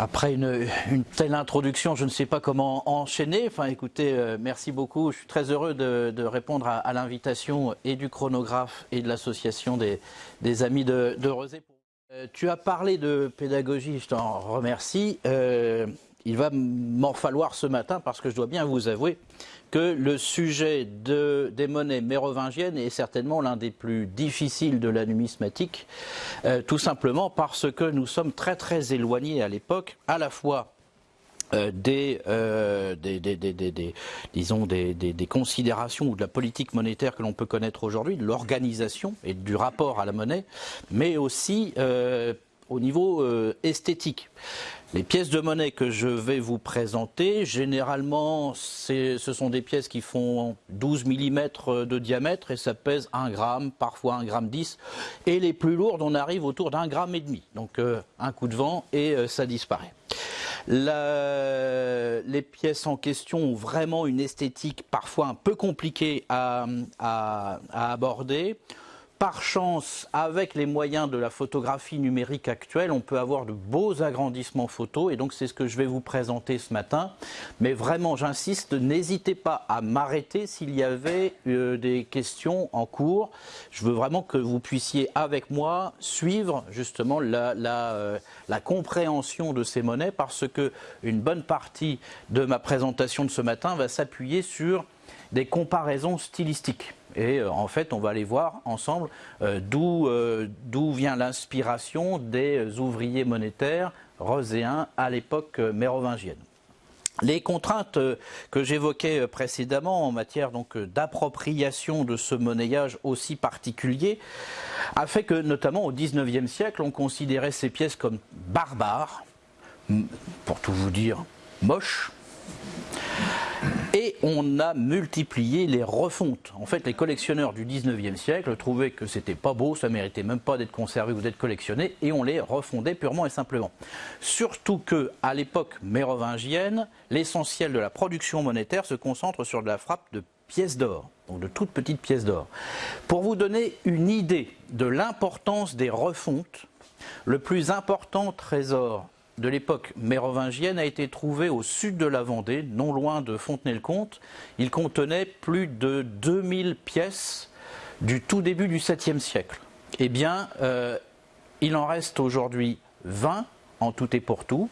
Après une, telle introduction, je ne sais pas comment enchaîner. Enfin, écoutez, euh, merci beaucoup. Je suis très heureux de, répondre à, l'invitation et du chronographe et de l'association des, amis de, de euh, tu as parlé de pédagogie, je t'en remercie. Euh, il va m'en falloir ce matin parce que je dois bien vous avouer que le sujet des monnaies mérovingiennes est certainement l'un des plus difficiles de la numismatique, euh, tout simplement parce que nous sommes très très éloignés à l'époque, à la fois euh, euh, des, considérations ou de la politique monétaire que l'on peut connaître aujourd'hui, de l'organisation et du rapport à la monnaie, mais aussi au niveau esthétique. Les pièces de monnaie que je vais vous présenter, généralement, ce sont des pièces qui font 12 mm de diamètre et ça pèse 1 gramme, parfois 1 gramme 10. Et les plus lourdes, on arrive autour d'un gramme et demi. Donc euh, un coup de vent et euh, ça disparaît. les pièces en question ont vraiment une esthétique parfois un peu compliquée à aborder. Par chance, avec les moyens de la photographie numérique actuelle, on peut avoir de beaux agrandissements photos et donc c'est ce que je vais vous présenter ce matin. Mais vraiment, j'insiste, n'hésitez pas à m'arrêter s'il y avait euh, des questions en cours. Je veux vraiment que vous puissiez, avec moi, suivre justement la, euh, la compréhension de ces monnaies parce que une bonne partie de ma présentation de ce matin va s'appuyer sur des comparaisons stylistiques. Et euh, en fait, on va aller voir ensemble euh, euh, d'où vient l'inspiration des ouvriers monétaires roséens à l'époque mérovingienne. Les contraintes que j'évoquais précédemment en matière d'appropriation de ce monnayage aussi particulier a fait que notamment au XIXe siècle on considérait ces pièces comme barbares, pour tout vous dire moches, et on a multiplié les refontes. En fait, les collectionneurs du 19e siècle trouvaient que c'était pas beau, ça méritait même pas d'être conservé ou d'être collectionné, et on les refondait purement et simplement. Surtout que, à l'époque mérovingienne, l'essentiel de la production monétaire se concentre sur de la frappe de pièces d'or, donc de toutes petites pièces d'or. Pour vous donner une idée de l'importance des refontes, le plus important trésor de l'époque mérovingienne a été trouvé au sud de la Vendée, non loin de Fontenay-le-Comte. Il contenait plus de 2000 pièces du tout début du 7e siècle. Eh bien, euh, il en reste aujourd'hui 20 en tout et pour tout,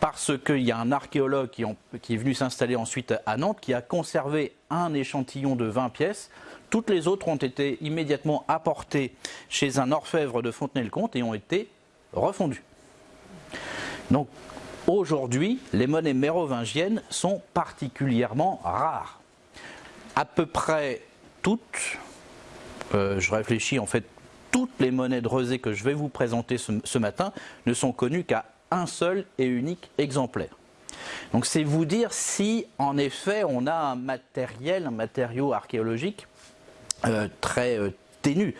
parce qu'il y a un archéologue qui, qui est venu s'installer ensuite à Nantes, qui a conservé un échantillon de 20 pièces. Toutes les autres ont été immédiatement apportées chez un orfèvre de Fontenay-le-Comte et ont été refondues. Donc aujourd'hui, les monnaies mérovingiennes sont particulièrement rares. À peu près toutes, euh, je réfléchis en fait, toutes les monnaies de rosée que je vais vous présenter ce, matin ne sont connues qu'à un seul et unique exemplaire. Donc c'est vous dire si en effet on a un matériel, un matériau archéologique euh, très euh, ténu.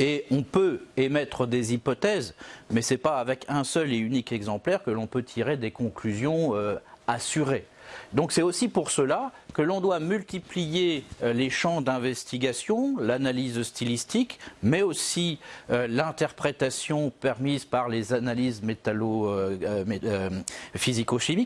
Et on peut émettre des hypothèses, mais ce n'est pas avec un seul et unique exemplaire que l'on peut tirer des conclusions euh, assurées. Donc c'est aussi pour cela que l'on doit multiplier euh, les champs d'investigation, l'analyse stylistique, mais aussi euh, l'interprétation permise par les analyses métallo, euh,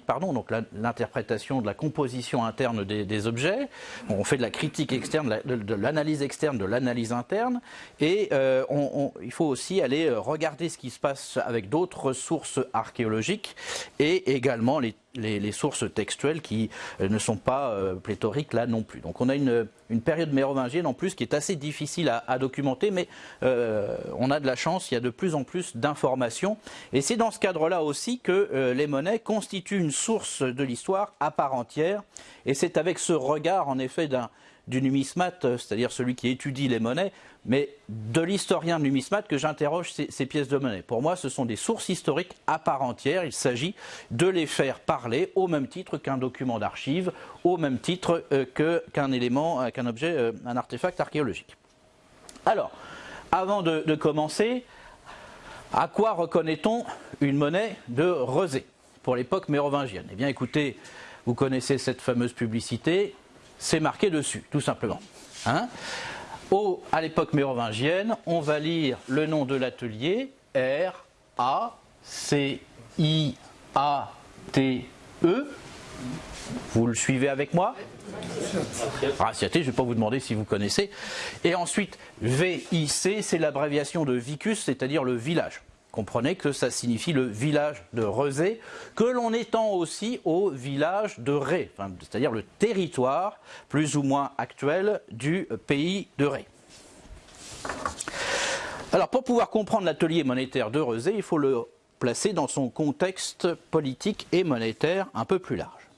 pardon, donc l'interprétation de la composition interne des, objets. On fait de la critique externe, de l'analyse externe, de l'analyse interne, et il faut aussi aller regarder ce qui se passe avec d'autres sources archéologiques et également les sources textuelles qui ne sont pas pléthoriques là non plus. Donc on a une, période mérovingienne en plus qui est assez difficile à, documenter, mais euh, on a de la chance, il y a de plus en plus d'informations. Et c'est dans ce cadre-là aussi que les monnaies constituent une source de l'histoire à part entière. Et c'est avec ce regard en effet d'un du numismate, euh, c'est-à-dire celui qui étudie les monnaies, mais de l'historien numismate que j'interroge ces, pièces de monnaie. Pour moi, ce sont des sources historiques à part entière. Il s'agit de les faire parler au même titre qu'un document d'archive, au même titre euh, qu'un élément, euh, qu'un objet, un artefact archéologique. Alors, avant de, de commencer, à quoi reconnaît-on une monnaie de Rosé pour l'époque mérovingienne? Eh bien, écoutez, vous connaissez cette fameuse publicité c'est marqué dessus, tout simplement. Hein à l'époque mérovingienne, on va lire le nom de l'atelier R A C I A-T-E. Vous le suivez avec moi Raciaté, je ne vais pas vous demander si vous connaissez. Et ensuite, VIC, c'est l'abréviation de Vicus, c'est-à-dire le village. Comprenez que ça signifie le village de Rezé, que l'on étend aussi au village de Ré, c'est-à-dire le territoire plus ou moins actuel du pays de Ré. Alors pour pouvoir comprendre l'atelier monétaire de Rezé, il faut le placer dans son contexte politique et monétaire un peu plus large.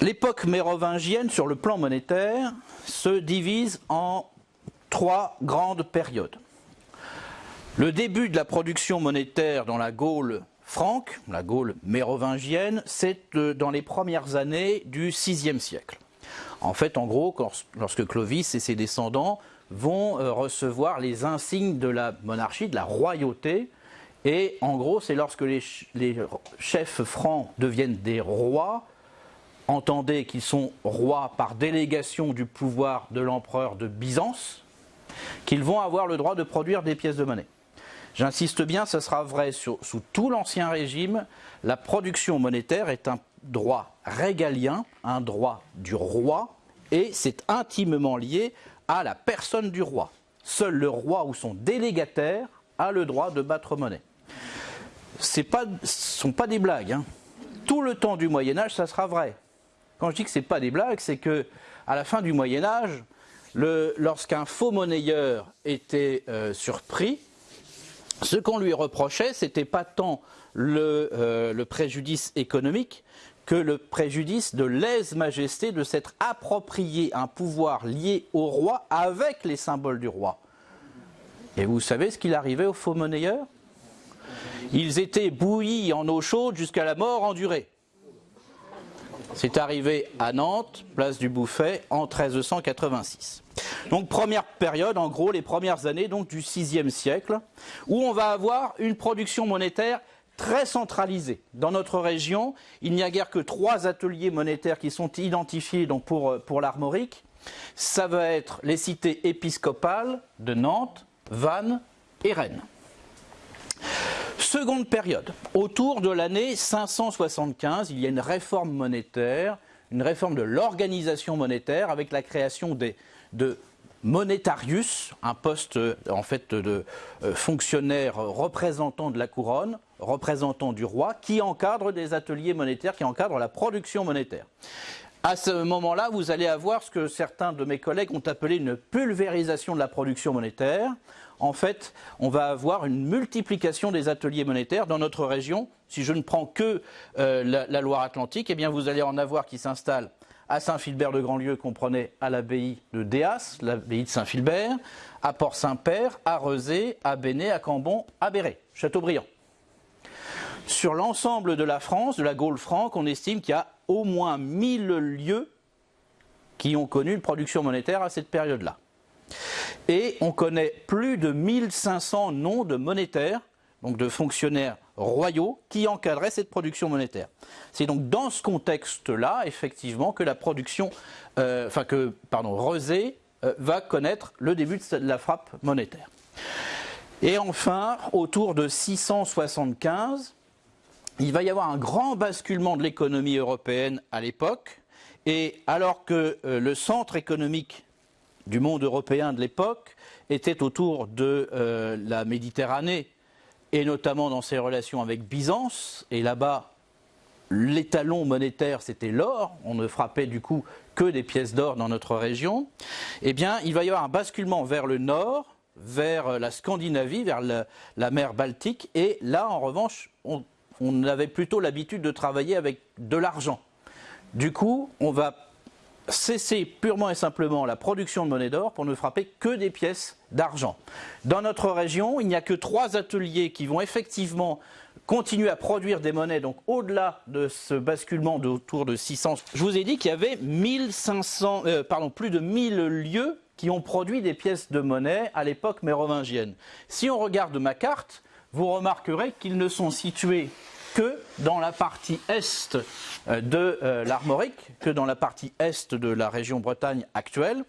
L'époque mérovingienne sur le plan monétaire se divise en trois grandes périodes. Le début de la production monétaire dans la Gaule franque, la Gaule mérovingienne, c'est euh, dans les premières années du VIe siècle. En fait, en gros, lorsque Clovis et ses descendants vont euh, recevoir les insignes de la monarchie, de la royauté, et en gros, c'est lorsque les, chefs francs deviennent des rois entendez qu'ils sont rois par délégation du pouvoir de l'empereur de Byzance, qu'ils vont avoir le droit de produire des pièces de monnaie. J'insiste bien, ce sera vrai sous tout l'Ancien Régime, la production monétaire est un droit régalien, un droit du roi, et c'est intimement lié à la personne du roi. Seul le roi ou son délégataire a le droit de battre monnaie. Ce ne sont pas des blagues. Hein. Tout le temps du Moyen Âge, ça sera vrai. Quand je dis que ce n'est pas des blagues, c'est que à la fin du Moyen Âge, lorsqu'un faux monnayeur était euh, surpris, ce qu'on lui reprochait, ce n'était pas tant euh, le, préjudice économique que le préjudice de lèse-majesté de s'être approprié un pouvoir lié au roi avec les symboles du roi. Et vous savez ce qu'il arrivait aux faux monnayeurs? Ils étaient bouillis en eau chaude jusqu'à la mort endurée. C'est arrivé à Nantes, place du Bouffet, en 1386. Donc première période, en gros les premières années du VIe siècle, où on va avoir une production monétaire très centralisée. Dans notre région, il n'y a guère que trois ateliers monétaires qui sont identifiés pour, pour l'armorique. Ça va être les cités épiscopales de Nantes, Vannes et Rennes. Seconde période, autour de l'année 575, il y a une réforme monétaire, une réforme de l'organisation monétaire avec la création de monetarius, un poste en fait de euh, fonctionnaire représentant de la couronne, représentant du roi, qui encadre des ateliers monétaires, qui encadre la production monétaire. À ce moment-là, vous allez avoir ce que certains de mes collègues ont appelé une pulvérisation de la production monétaire, en fait, on va avoir une multiplication des ateliers monétaires dans notre région. Si je ne prends que euh, la, Loire-Atlantique, eh bien vous allez en avoir qui s'installent à Saint-Philbert de Grandlieu, qu'on prenait à l'abbaye de Déas, l'abbaye de Saint-Philbert, à Port-Saint-Père, à Rezé, à Béné, à Cambon, à Béret, Châteaubriand. Sur l'ensemble de la France, de la Gaule franque, on estime qu'il y a au moins 1000 lieux qui ont connu une production monétaire à cette période-là. Et on connaît plus de 1500 noms de monétaires, donc de fonctionnaires royaux, qui encadraient cette production monétaire. C'est donc dans ce contexte-là, effectivement, que la production, euh, enfin que, pardon, Rosé euh, va connaître le début de la frappe monétaire. Et enfin, autour de 675, il va y avoir un grand basculement de l'économie européenne à l'époque, et alors que euh, le centre économique du monde européen de l'époque était autour de euh, la Méditerranée et notamment dans ses relations avec Byzance. Et là-bas, l'étalon monétaire, c'était l'or. On ne frappait du coup que des pièces d'or dans notre région. Eh bien, il va y avoir un basculement vers le nord, vers la Scandinavie, vers la, mer Baltique. Et là, en revanche, on avait plutôt l'habitude de travailler avec de l'argent. Du coup, on va cesser purement et simplement la production de monnaie d'or pour ne frapper que des pièces d'argent. Dans notre région, il n'y a que trois ateliers qui vont effectivement continuer à produire des monnaies, donc au-delà de ce basculement d'autour de 600. Je vous ai dit qu'il y avait 1500, euh, pardon, plus de 1000 lieux qui ont produit des pièces de monnaie à l'époque mérovingienne. Si on regarde ma carte, vous remarquerez qu'ils ne sont situés que dans la partie est euh, de euh, l'Armorique, que dans la partie est de la région Bretagne actuelle.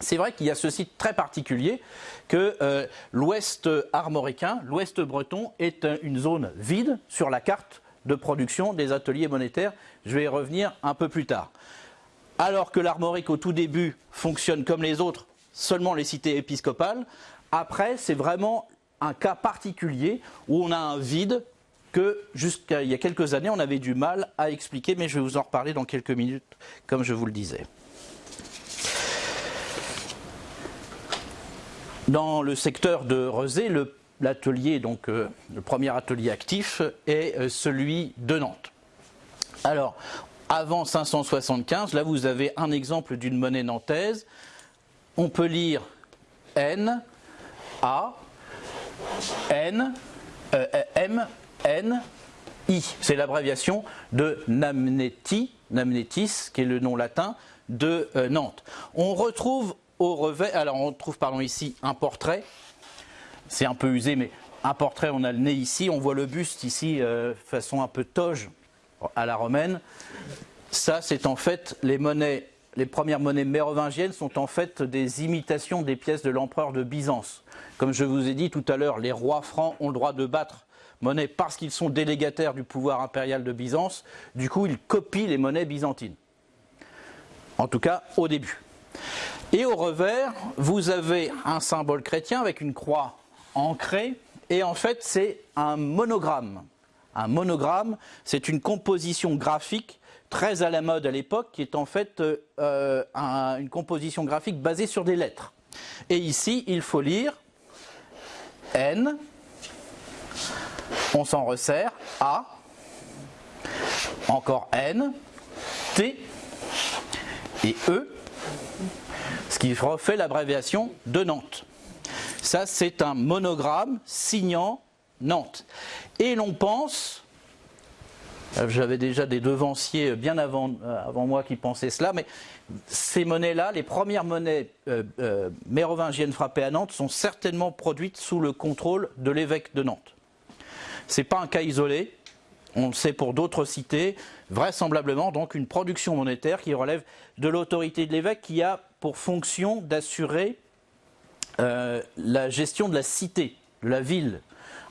c'est vrai qu'il y a ce site très particulier que euh, l'ouest armoricain, l'ouest breton, est une zone vide sur la carte de production des ateliers monétaires. Je vais y revenir un peu plus tard. Alors que l'Armorique au tout début fonctionne comme les autres, seulement les cités épiscopales, après c'est vraiment un cas particulier où on a un vide que jusqu'à il y a quelques années on avait du mal à expliquer, mais je vais vous en reparler dans quelques minutes, comme je vous le disais. Dans le secteur de Rezé, l'atelier, donc euh, le premier atelier actif, est euh, celui de Nantes. Alors, avant 575, là vous avez un exemple d'une monnaie nantaise. On peut lire N, A, N, euh, M, N, I. C'est l'abréviation de Namneti, Namnetis, qui est le nom latin de Nantes. On retrouve au revers, alors on trouve pardon, ici un portrait, c'est un peu usé, mais un portrait, on a le nez ici, on voit le buste ici, euh, façon un peu toge à la romaine. Ça, c'est en fait les monnaies, les premières monnaies mérovingiennes sont en fait des imitations des pièces de l'empereur de Byzance. Comme je vous ai dit tout à l'heure, les rois francs ont le droit de battre monnaie parce qu'ils sont délégataires du pouvoir impérial de Byzance. Du coup, ils copient les monnaies byzantines. En tout cas, au début. Et au revers, vous avez un symbole chrétien avec une croix ancrée. Et en fait, c'est un monogramme. Un monogramme, c'est une composition graphique très à la mode à l'époque, qui est en fait euh, une composition graphique basée sur des lettres. Et ici, il faut lire N, on s'en resserre, A, encore N, T et E, ce qui refait l'abréviation de Nantes. Ça, c'est un monogramme signant Nantes. Et l'on pense, euh, j'avais déjà des devanciers bien avant, euh, avant, moi qui pensaient cela, mais ces monnaies-là, les premières monnaies euh, mérovingiennes frappées à Nantes sont certainement produites sous le contrôle de l'évêque de Nantes. Ce n'est pas un cas isolé, on le sait pour d'autres cités, vraisemblablement donc une production monétaire qui relève de l'autorité de l'évêque qui a pour fonction d'assurer euh, la gestion de la cité, de la ville.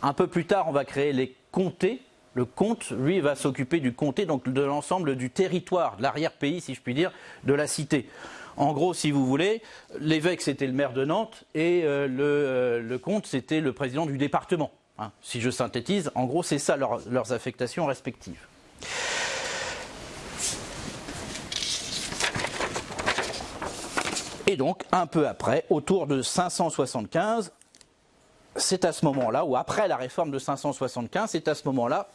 Un peu plus tard, on va créer les comtés. Le comte, lui, va s'occuper du comté, donc de l'ensemble du territoire, de l'arrière-pays, si je puis dire, de la cité. En gros, si vous voulez, l'évêque, c'était le maire de Nantes et euh, euh, le comte, c'était le président du département. Hein, si je synthétise, en gros, c'est ça leurs affectations respectives. Et donc, un peu après, autour de 575, c'est à ce moment-là, ou après la réforme de 575, c'est à ce moment-là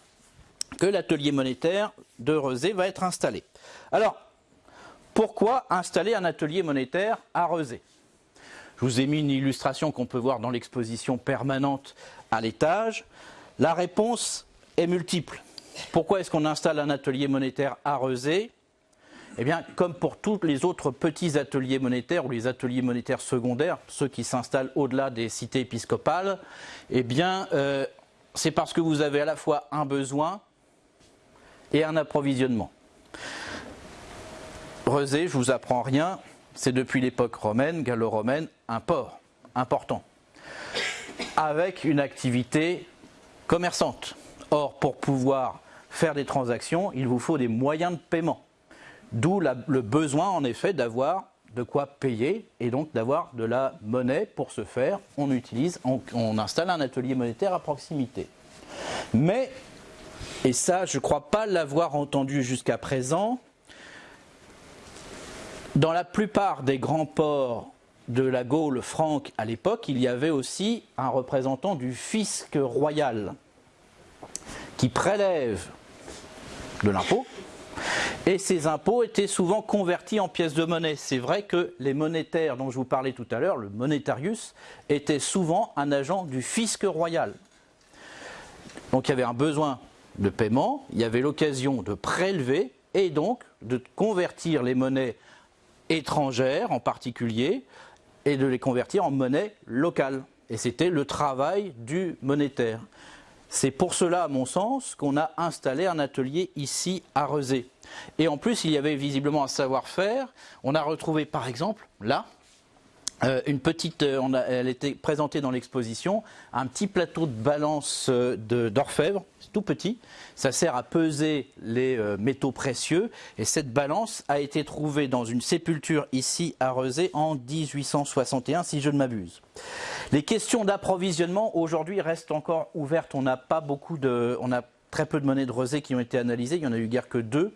que l'atelier monétaire de Rezé va être installé. Alors, pourquoi installer un atelier monétaire à Rezé? Je vous ai mis une illustration qu'on peut voir dans l'exposition permanente à l'étage La réponse est multiple. Pourquoi est-ce qu'on installe un atelier monétaire à Rezé? Eh bien, comme pour tous les autres petits ateliers monétaires ou les ateliers monétaires secondaires, ceux qui s'installent au-delà des cités épiscopales, eh bien, euh, c'est parce que vous avez à la fois un besoin et un approvisionnement. Rezé, je vous apprends rien, c'est depuis l'époque romaine, gallo-romaine, un port important avec une activité commerçante. Or, pour pouvoir faire des transactions, il vous faut des moyens de paiement. D'où le besoin, en effet, d'avoir de quoi payer et donc d'avoir de la monnaie pour ce faire. On utilise, on, installe un atelier monétaire à proximité. Mais, et ça, je ne crois pas l'avoir entendu jusqu'à présent, dans la plupart des grands ports de la Gaule franque à l'époque, il y avait aussi un représentant du fisc royal qui prélève de l'impôt. Et ces impôts étaient souvent convertis en pièces de monnaie. C'est vrai que les monétaires dont je vous parlais tout à l'heure, le monetarius, était souvent un agent du fisc royal. Donc il y avait un besoin de paiement, il y avait l'occasion de prélever et donc de convertir les monnaies étrangères en particulier et de les convertir en monnaie locale. Et c'était le travail du monétaire. C'est pour cela, à mon sens, qu'on a installé un atelier ici à Rezé. Et en plus, il y avait visiblement un savoir-faire. On a retrouvé, par exemple, là, euh, une petite, euh, a, elle était présentée dans l'exposition, un petit plateau de balance euh, d'orfèvre, tout petit. Ça sert à peser les métaux précieux. Et cette balance a été trouvée dans une sépulture ici à Rezé en 1861, si je ne m'abuse. Les questions d'approvisionnement aujourd'hui restent encore ouvertes. On n'a pas beaucoup de, on a très peu de monnaies de Rezé qui ont été analysées. Il y en a eu guère que deux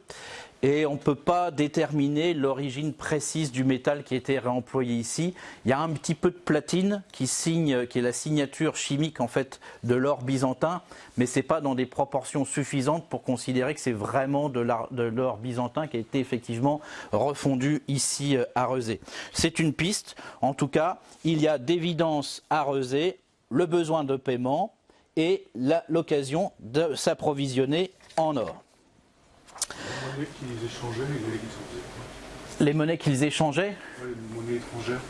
et on ne peut pas déterminer l'origine précise du métal qui a été réemployé ici. Il y a un petit peu de platine qui signe, qui est la signature chimique en fait de l'or byzantin, mais ce n'est pas dans des proportions suffisantes pour considérer que c'est vraiment de l'or byzantin qui a été effectivement refondu ici euh, à Rezé. C'est une piste, en tout cas, il y a d'évidence à Rezé le besoin de paiement et l'occasion de s'approvisionner en or. Les monnaies qu'ils échangeaient Les monnaies étrangères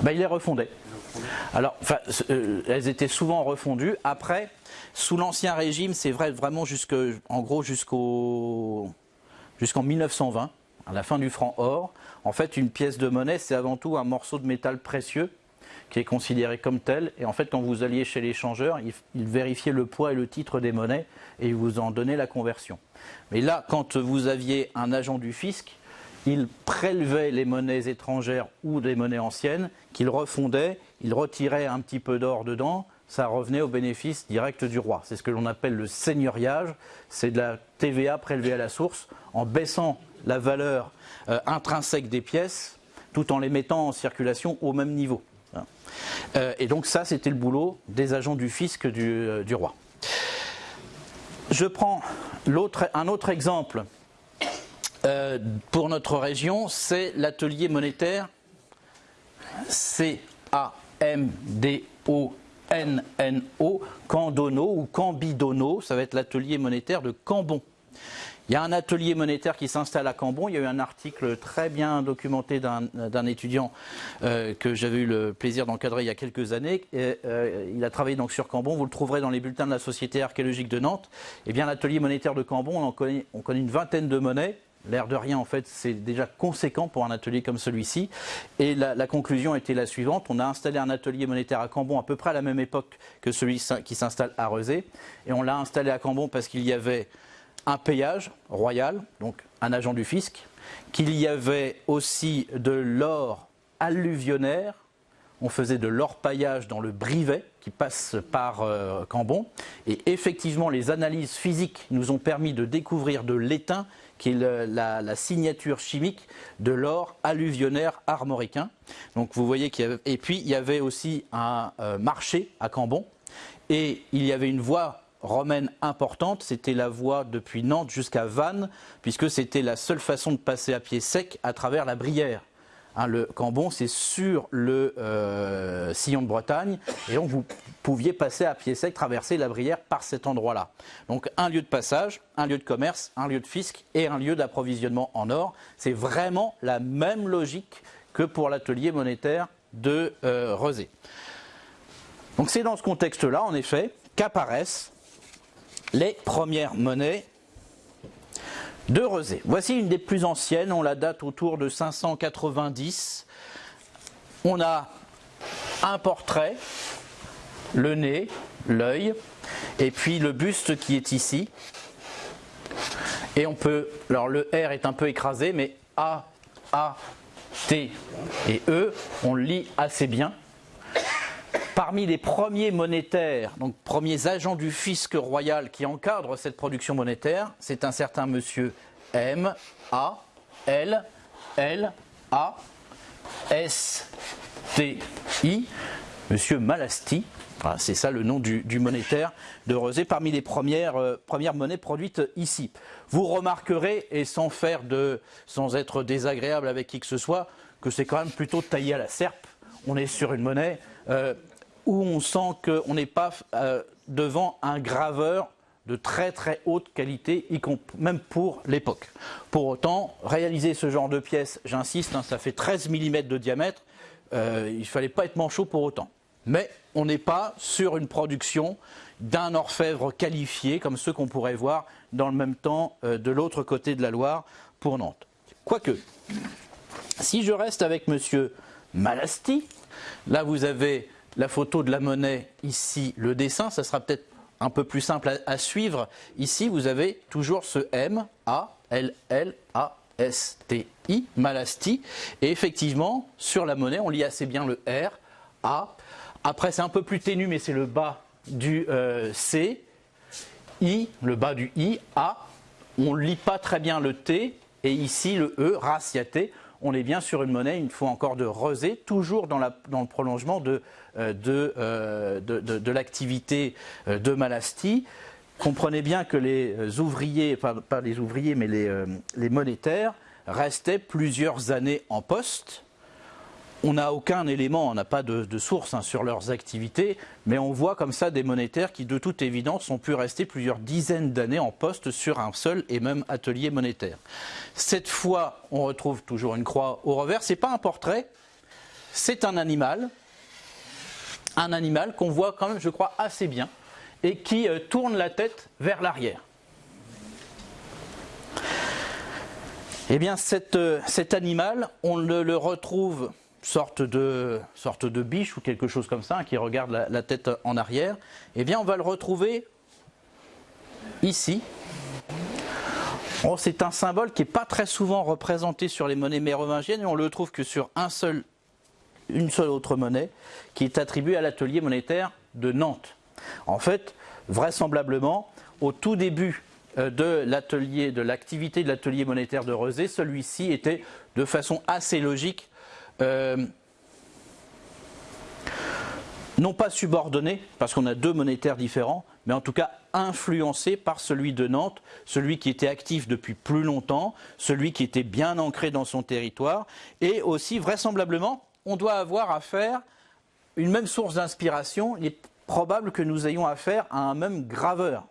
ben, Il les refondait. Alors, euh, elles étaient souvent refondues. Après, sous l'Ancien Régime, c'est vrai vraiment jusque, en gros jusqu'au jusqu'en 1920, à la fin du franc or. En fait, une pièce de monnaie, c'est avant tout un morceau de métal précieux qui est considéré comme tel. Et en fait, quand vous alliez chez l'échangeur, il, il, vérifiait le poids et le titre des monnaies et il vous en donnait la conversion. Mais là, quand vous aviez un agent du fisc, il prélevait les monnaies étrangères ou des monnaies anciennes, qu'il refondait, il retirait un petit peu d'or dedans, ça revenait au bénéfice direct du roi. C'est ce que l'on appelle le seigneuriage, c'est de la TVA prélevée à la source en baissant la valeur euh, intrinsèque des pièces tout en les mettant en circulation au même niveau. Euh, et donc ça, c'était le boulot des agents du fisc du, euh, roi. Je prends un autre exemple euh, pour notre région, c'est l'atelier monétaire C-A-M-D-O-N-N-O, Candono ou Cambidono, ça va être l'atelier monétaire de Cambon. Il y a un atelier monétaire qui s'installe à Cambon. Il y a eu un article très bien documenté d'un étudiant euh, que j'avais eu le plaisir d'encadrer il y a quelques années. Euh, il a travaillé donc sur Cambon. Vous le trouverez dans les bulletins de la Société archéologique de Nantes. Eh bien, l'atelier monétaire de Cambon, on, connaît, on connaît une vingtaine de monnaies. L'air de rien, en fait, c'est déjà conséquent pour un atelier comme celui-ci. Et la, la, conclusion était la suivante. On a installé un atelier monétaire à Cambon à peu près à la même époque que celui qui s'installe à Rezé. Et on l'a installé à Cambon parce qu'il y avait un payage royal, donc un agent du fisc, qu'il y avait aussi de l'or alluvionnaire, on faisait de l'or-paillage dans le Brivet, qui passe par euh, Cambon, et effectivement les analyses physiques nous ont permis de découvrir de l'étain, qui est la, signature chimique de l'or alluvionnaire armoricain. Donc vous voyez qu'il y avait, et puis il y avait aussi un euh, marché à Cambon, et il y avait une voie romaine importante, c'était la voie depuis Nantes jusqu'à Vannes, puisque c'était la seule façon de passer à pied sec à travers la Brière. Hein, le Cambon, c'est sur le euh, sillon de Bretagne, et donc vous pouviez passer à pied sec, traverser la Brière par cet endroit-là. Donc un lieu de passage, un lieu de commerce, un lieu de fisc et un lieu d'approvisionnement en or. C'est vraiment la même logique que pour l'atelier monétaire de euh, Donc c'est dans ce contexte-là, en effet, qu'apparaissent les premières monnaies de Rezé. Voici une des plus anciennes, on la date autour de 590. On a un portrait, le nez, l'œil, et puis le buste qui est ici. Et on peut, alors le R est un peu écrasé, mais A, A, T et E, on le lit assez bien. Parmi les premiers monétaires, donc premiers agents du fisc royal qui encadrent cette production monétaire, c'est un certain monsieur M, A, L, L, A, S, T, I, monsieur Malasti. c'est ça le nom du, monétaire de Rosé, parmi les premières, euh, premières monnaies produites ici. Vous remarquerez, et sans faire de, sans être désagréable avec qui que ce soit, que c'est quand même plutôt taillé à la serpe. On est sur une monnaie euh, où on sent qu'on n'est pas euh, devant un graveur de très très haute qualité, même pour l'époque. Pour autant, réaliser ce genre de pièce, j'insiste, hein, ça fait 13 mm de diamètre, euh, il ne fallait pas être manchot pour autant. Mais on n'est pas sur une production d'un orfèvre qualifié, comme ceux qu'on pourrait voir dans le même temps euh, de l'autre côté de la Loire pour Nantes. Quoique, si je reste avec M. Malasti, Là, vous avez la photo de la monnaie, ici le dessin, ça sera peut-être un peu plus simple à, suivre. Ici, vous avez toujours ce M, A, L, L, A, S, T, I, Malasti. Et effectivement, sur la monnaie, on lit assez bien le R, A. Après, c'est un peu plus ténu, mais c'est le bas du euh, C, I, le bas du I, A. On ne lit pas très bien le T, et ici le E, raciaté. On est bien sur une monnaie, une fois encore, de rosé, toujours dans, le prolongement de, euh, euh, de, l'activité de Malasti. Comprenez bien que les ouvriers, pas, les ouvriers, mais les, les monétaires, restaient plusieurs années en poste on n'a aucun élément, on n'a pas de, source hein, sur leurs activités, mais on voit comme ça des monétaires qui, de toute évidence, ont pu rester plusieurs dizaines d'années en poste sur un seul et même atelier monétaire. Cette fois, on retrouve toujours une croix au revers. C'est pas un portrait, c'est un animal, un animal qu'on voit quand même, je crois, assez bien, et qui euh, tourne la tête vers l'arrière. Eh bien, euh, cet animal, on le retrouve sorte de, biche ou quelque chose comme ça, qui regarde la, tête en arrière, eh bien on va le retrouver ici. Oh, c'est un symbole qui n'est pas très souvent représenté sur les monnaies mérovingiennes, et on le trouve que sur un seul, une seule autre monnaie, qui est attribuée à l'atelier monétaire de Nantes. En fait, vraisemblablement, au tout début euh, de l'atelier, de l'activité de l'atelier monétaire de Rezé, celui-ci était de façon assez logique euh, non pas subordonné, parce qu'on a deux monétaires différents, mais en tout cas influencé par celui de Nantes, celui qui était actif depuis plus longtemps, celui qui était bien ancré dans son territoire, et aussi vraisemblablement, on doit avoir affaire une même source d'inspiration. Il est probable que nous ayons affaire à un même graveur.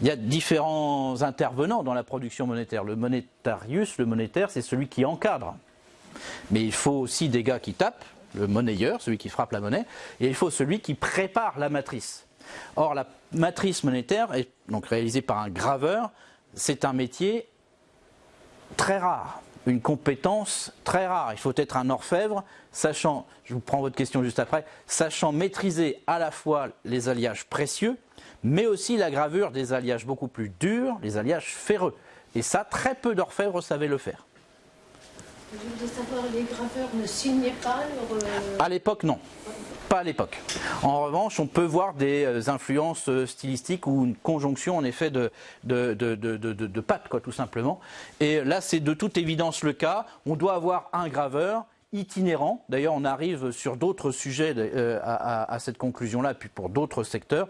Il y a différents intervenants dans la production monétaire. Le monétarius, le monétaire, c'est celui qui encadre. Mais il faut aussi des gars qui tapent, le monnayeur, celui qui frappe la monnaie, et il faut celui qui prépare la matrice. Or, la matrice monétaire, est donc réalisée par un graveur, c'est un métier très rare, une compétence très rare. Il faut être un orfèvre, sachant, je vous prends votre question juste après, sachant maîtriser à la fois les alliages précieux, mais aussi la gravure des alliages beaucoup plus durs, les alliages ferreux. Et ça, très peu d'orfèvres savaient le faire. Je voulais savoir, les graveurs ne signaient pas leur... Euh, à l'époque, non. À l'époque. En revanche, on peut voir des euh, influences euh, stylistiques ou une conjonction en effet de, de, de, de pattes, quoi, tout simplement. Et là, c'est de toute évidence le cas. On doit avoir un graveur itinérant. D'ailleurs, on arrive sur d'autres sujets euh, à, cette conclusion-là, puis pour d'autres secteurs.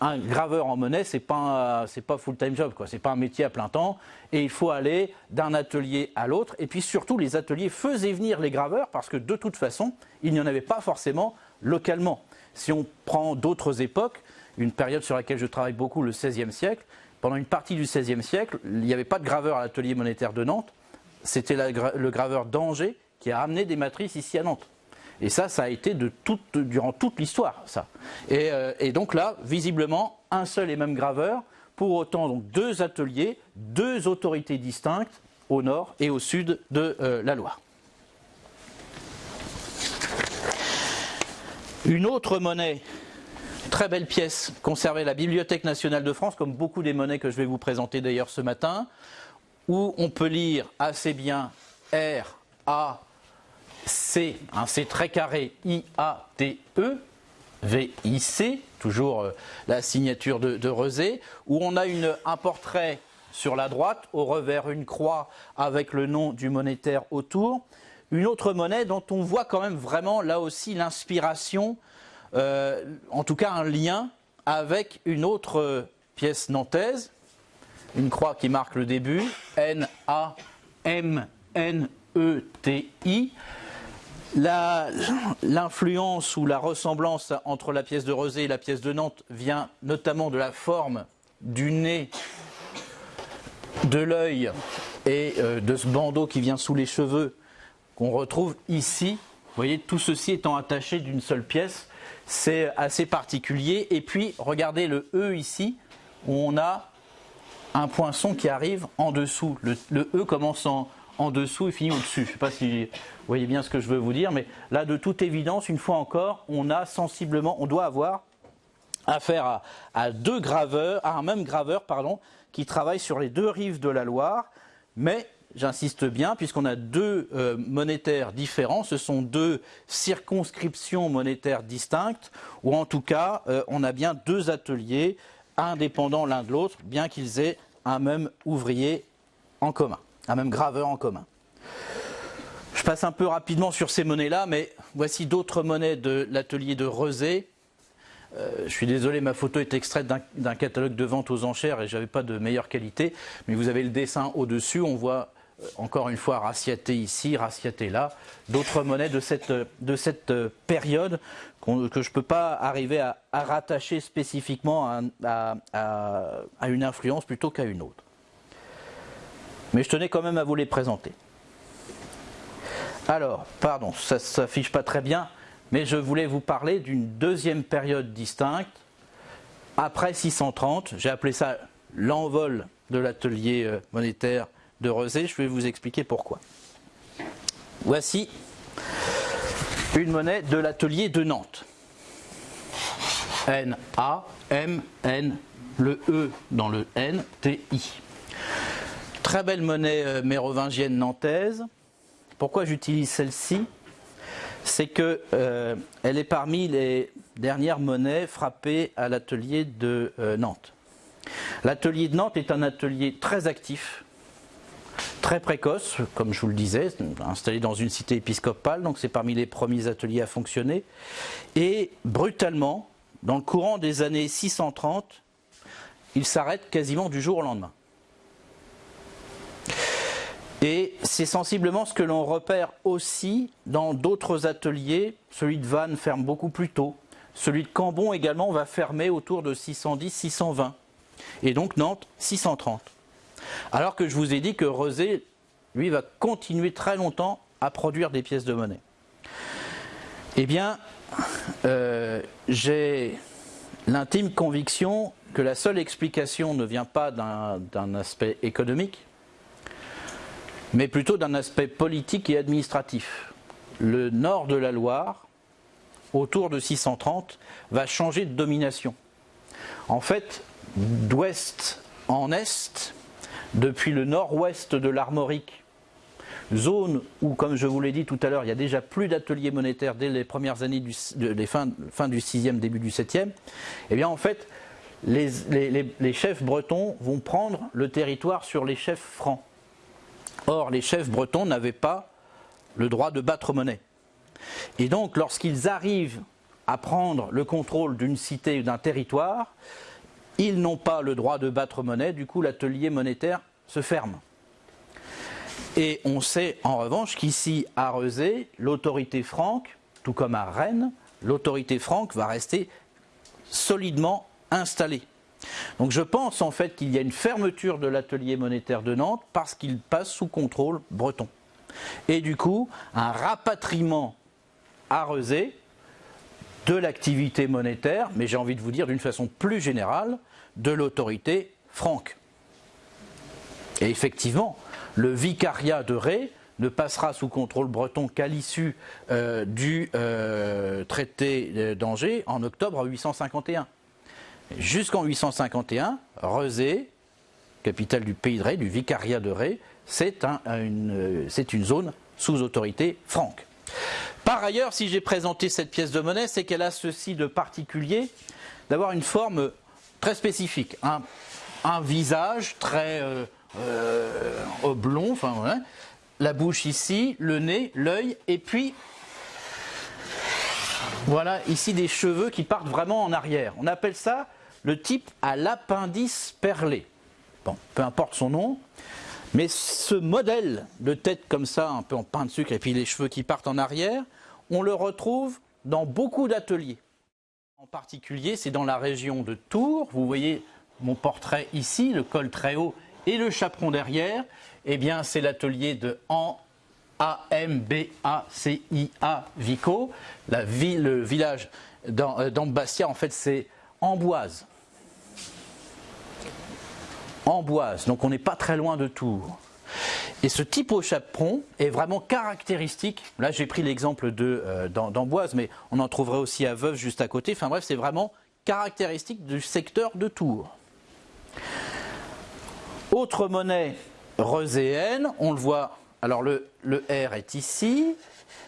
Un graveur en monnaie, c'est pas c'est pas full time job, quoi. C'est pas un métier à plein temps, et il faut aller d'un atelier à l'autre. Et puis surtout, les ateliers faisaient venir les graveurs parce que de toute façon, il n'y en avait pas forcément localement. Si on prend d'autres époques, une période sur laquelle je travaille beaucoup, le XVIe siècle, pendant une partie du XVIe siècle, il n'y avait pas de graveur à l'atelier monétaire de Nantes. C'était le graveur d'Angers qui a amené des matrices ici à Nantes. Et ça, ça a été de durant toute l'histoire. Euh, et, donc là, visiblement, un seul et même graveur, pour autant donc deux ateliers, deux autorités distinctes au nord et au sud de euh, la Loire. Une autre monnaie, très belle pièce, conservée à la Bibliothèque nationale de France, comme beaucoup des monnaies que je vais vous présenter d'ailleurs ce matin, où on peut lire assez bien R, A, C, un C très carré I-A-T-E, V-I-C, toujours euh, la signature de, de où on a un portrait sur la droite, au revers une croix avec le nom du monétaire autour. Une autre monnaie dont on voit quand même vraiment là aussi l'inspiration, euh, en tout cas un lien avec une autre euh, pièce nantaise, une croix qui marque le début, N-A-M-N-E-T-I. L'influence ou la ressemblance entre la pièce de Rosé et la pièce de Nantes vient notamment de la forme du nez, de l'œil et euh, de ce bandeau qui vient sous les cheveux qu'on retrouve ici. Vous voyez, tout ceci étant attaché d'une seule pièce, c'est assez particulier. Et puis, regardez le E ici, où on a un poinçon qui arrive en dessous. Le, E commence en, en dessous et finit au-dessus. Je ne sais pas si vous voyez bien ce que je veux vous dire, mais là, de toute évidence, une fois encore, on a sensiblement, on doit avoir affaire à, deux graveurs, à un même graveur, pardon, qui travaille sur les deux rives de la Loire, mais j'insiste bien, puisqu'on a deux euh, monétaires différents, ce sont deux circonscriptions monétaires distinctes, ou en tout cas, euh, on a bien deux ateliers indépendants l'un de l'autre, bien qu'ils aient un même ouvrier en commun, un même graveur en commun. Je passe un peu rapidement sur ces monnaies-là, mais voici d'autres monnaies de l'atelier de Rezé. Euh, je suis désolé, ma photo est extraite d'un catalogue de vente aux enchères et je n'avais pas de meilleure qualité, mais vous avez le dessin au-dessus, on voit encore une fois raciaté ici, raciaté là, d'autres monnaies de cette, cette euh, période que je ne peux pas arriver à, rattacher spécifiquement à, à une influence plutôt qu'à une autre. Mais je tenais quand même à vous les présenter. Alors, pardon, ça ne s'affiche pas très bien, mais je voulais vous parler d'une deuxième période distincte, après 630, j'ai appelé ça l'envol de l'atelier euh, monétaire de Rezé, je vais vous expliquer pourquoi. Voici une monnaie de l'atelier de Nantes. N-A-M-N, le E dans le N, T-I. Très belle monnaie euh, mérovingienne nantaise. Pourquoi j'utilise celle-ci? C'est qu'elle euh, est parmi les dernières monnaies frappées à l'atelier de euh, Nantes. L'atelier de Nantes est un atelier très actif, très précoce, comme je vous le disais, installé dans une cité épiscopale, donc c'est parmi les premiers ateliers à fonctionner. Et brutalement, dans le courant des années 630, il s'arrête quasiment du jour au lendemain. Et c'est sensiblement ce que l'on repère aussi dans d'autres ateliers. Celui de Vannes ferme beaucoup plus tôt. Celui de Cambon également va fermer autour de 610-620. Et donc Nantes, 630. Alors que je vous ai dit que Rezé, lui, va continuer très longtemps à produire des pièces de monnaie. Eh bien, euh, j'ai l'intime conviction que la seule explication ne vient pas d'un aspect économique, mais plutôt d'un aspect politique et administratif. Le nord de la Loire, autour de 630, va changer de domination. En fait, d'ouest en est, depuis le nord-ouest de l'Armorique, zone où, comme je vous l'ai dit tout à l'heure, il y a déjà plus d'ateliers monétaires dès les premières années, du, fin, du 6e, début du 7e, eh bien en fait, les chefs bretons vont prendre le territoire sur les chefs francs. Or, les chefs bretons n'avaient pas le droit de battre monnaie. Et donc, lorsqu'ils arrivent à prendre le contrôle d'une cité ou d'un territoire, ils n'ont pas le droit de battre monnaie, du coup l'atelier monétaire se ferme. Et on sait en revanche qu'ici à Rezé, l'autorité franque, tout comme à Rennes, l'autorité franque va rester solidement installée. Donc je pense en fait qu'il y a une fermeture de l'atelier monétaire de Nantes parce qu'il passe sous contrôle breton. Et du coup, un rapatriement à de l'activité monétaire, mais j'ai envie de vous dire d'une façon plus générale, de l'autorité franque. Et effectivement, le vicariat de Ré ne passera sous contrôle breton qu'à l'issue euh, du euh, traité d'Angers en octobre 851. Jusqu'en 851, Rezé, capitale du pays de Ré, du vicariat de Ré, c'est une, une zone sous autorité franque. Par ailleurs, si j'ai présenté cette pièce de monnaie, c'est qu'elle a ceci de particulier, d'avoir une forme très spécifique. Un, visage très euh, euh, oblong, la bouche ici, le nez, l'œil, et puis voilà ici des cheveux qui partent vraiment en arrière. On appelle ça le type a l'appendice perlé. Bon, peu importe son nom, mais ce modèle de tête comme ça, un peu en pain de sucre, et puis les cheveux qui partent en arrière, on le retrouve dans beaucoup d'ateliers. En particulier, c'est dans la région de Tours. Vous voyez mon portrait ici, le col très haut et le chaperon derrière. Eh bien, c'est l'atelier de An A-M-B-A-C-I-A Vico. Le village euh, d'Ambastia, en fait, c'est Amboise. Donc on n'est pas très loin de Tours. Et ce type au chaperon est vraiment caractéristique. Là, j'ai pris l'exemple euh, d'Amboise, mais on en trouverait aussi à Veuve juste à côté. Enfin bref, c'est vraiment caractéristique du secteur de Tours. Autre monnaie roséenne, on le voit. Alors le, R est ici,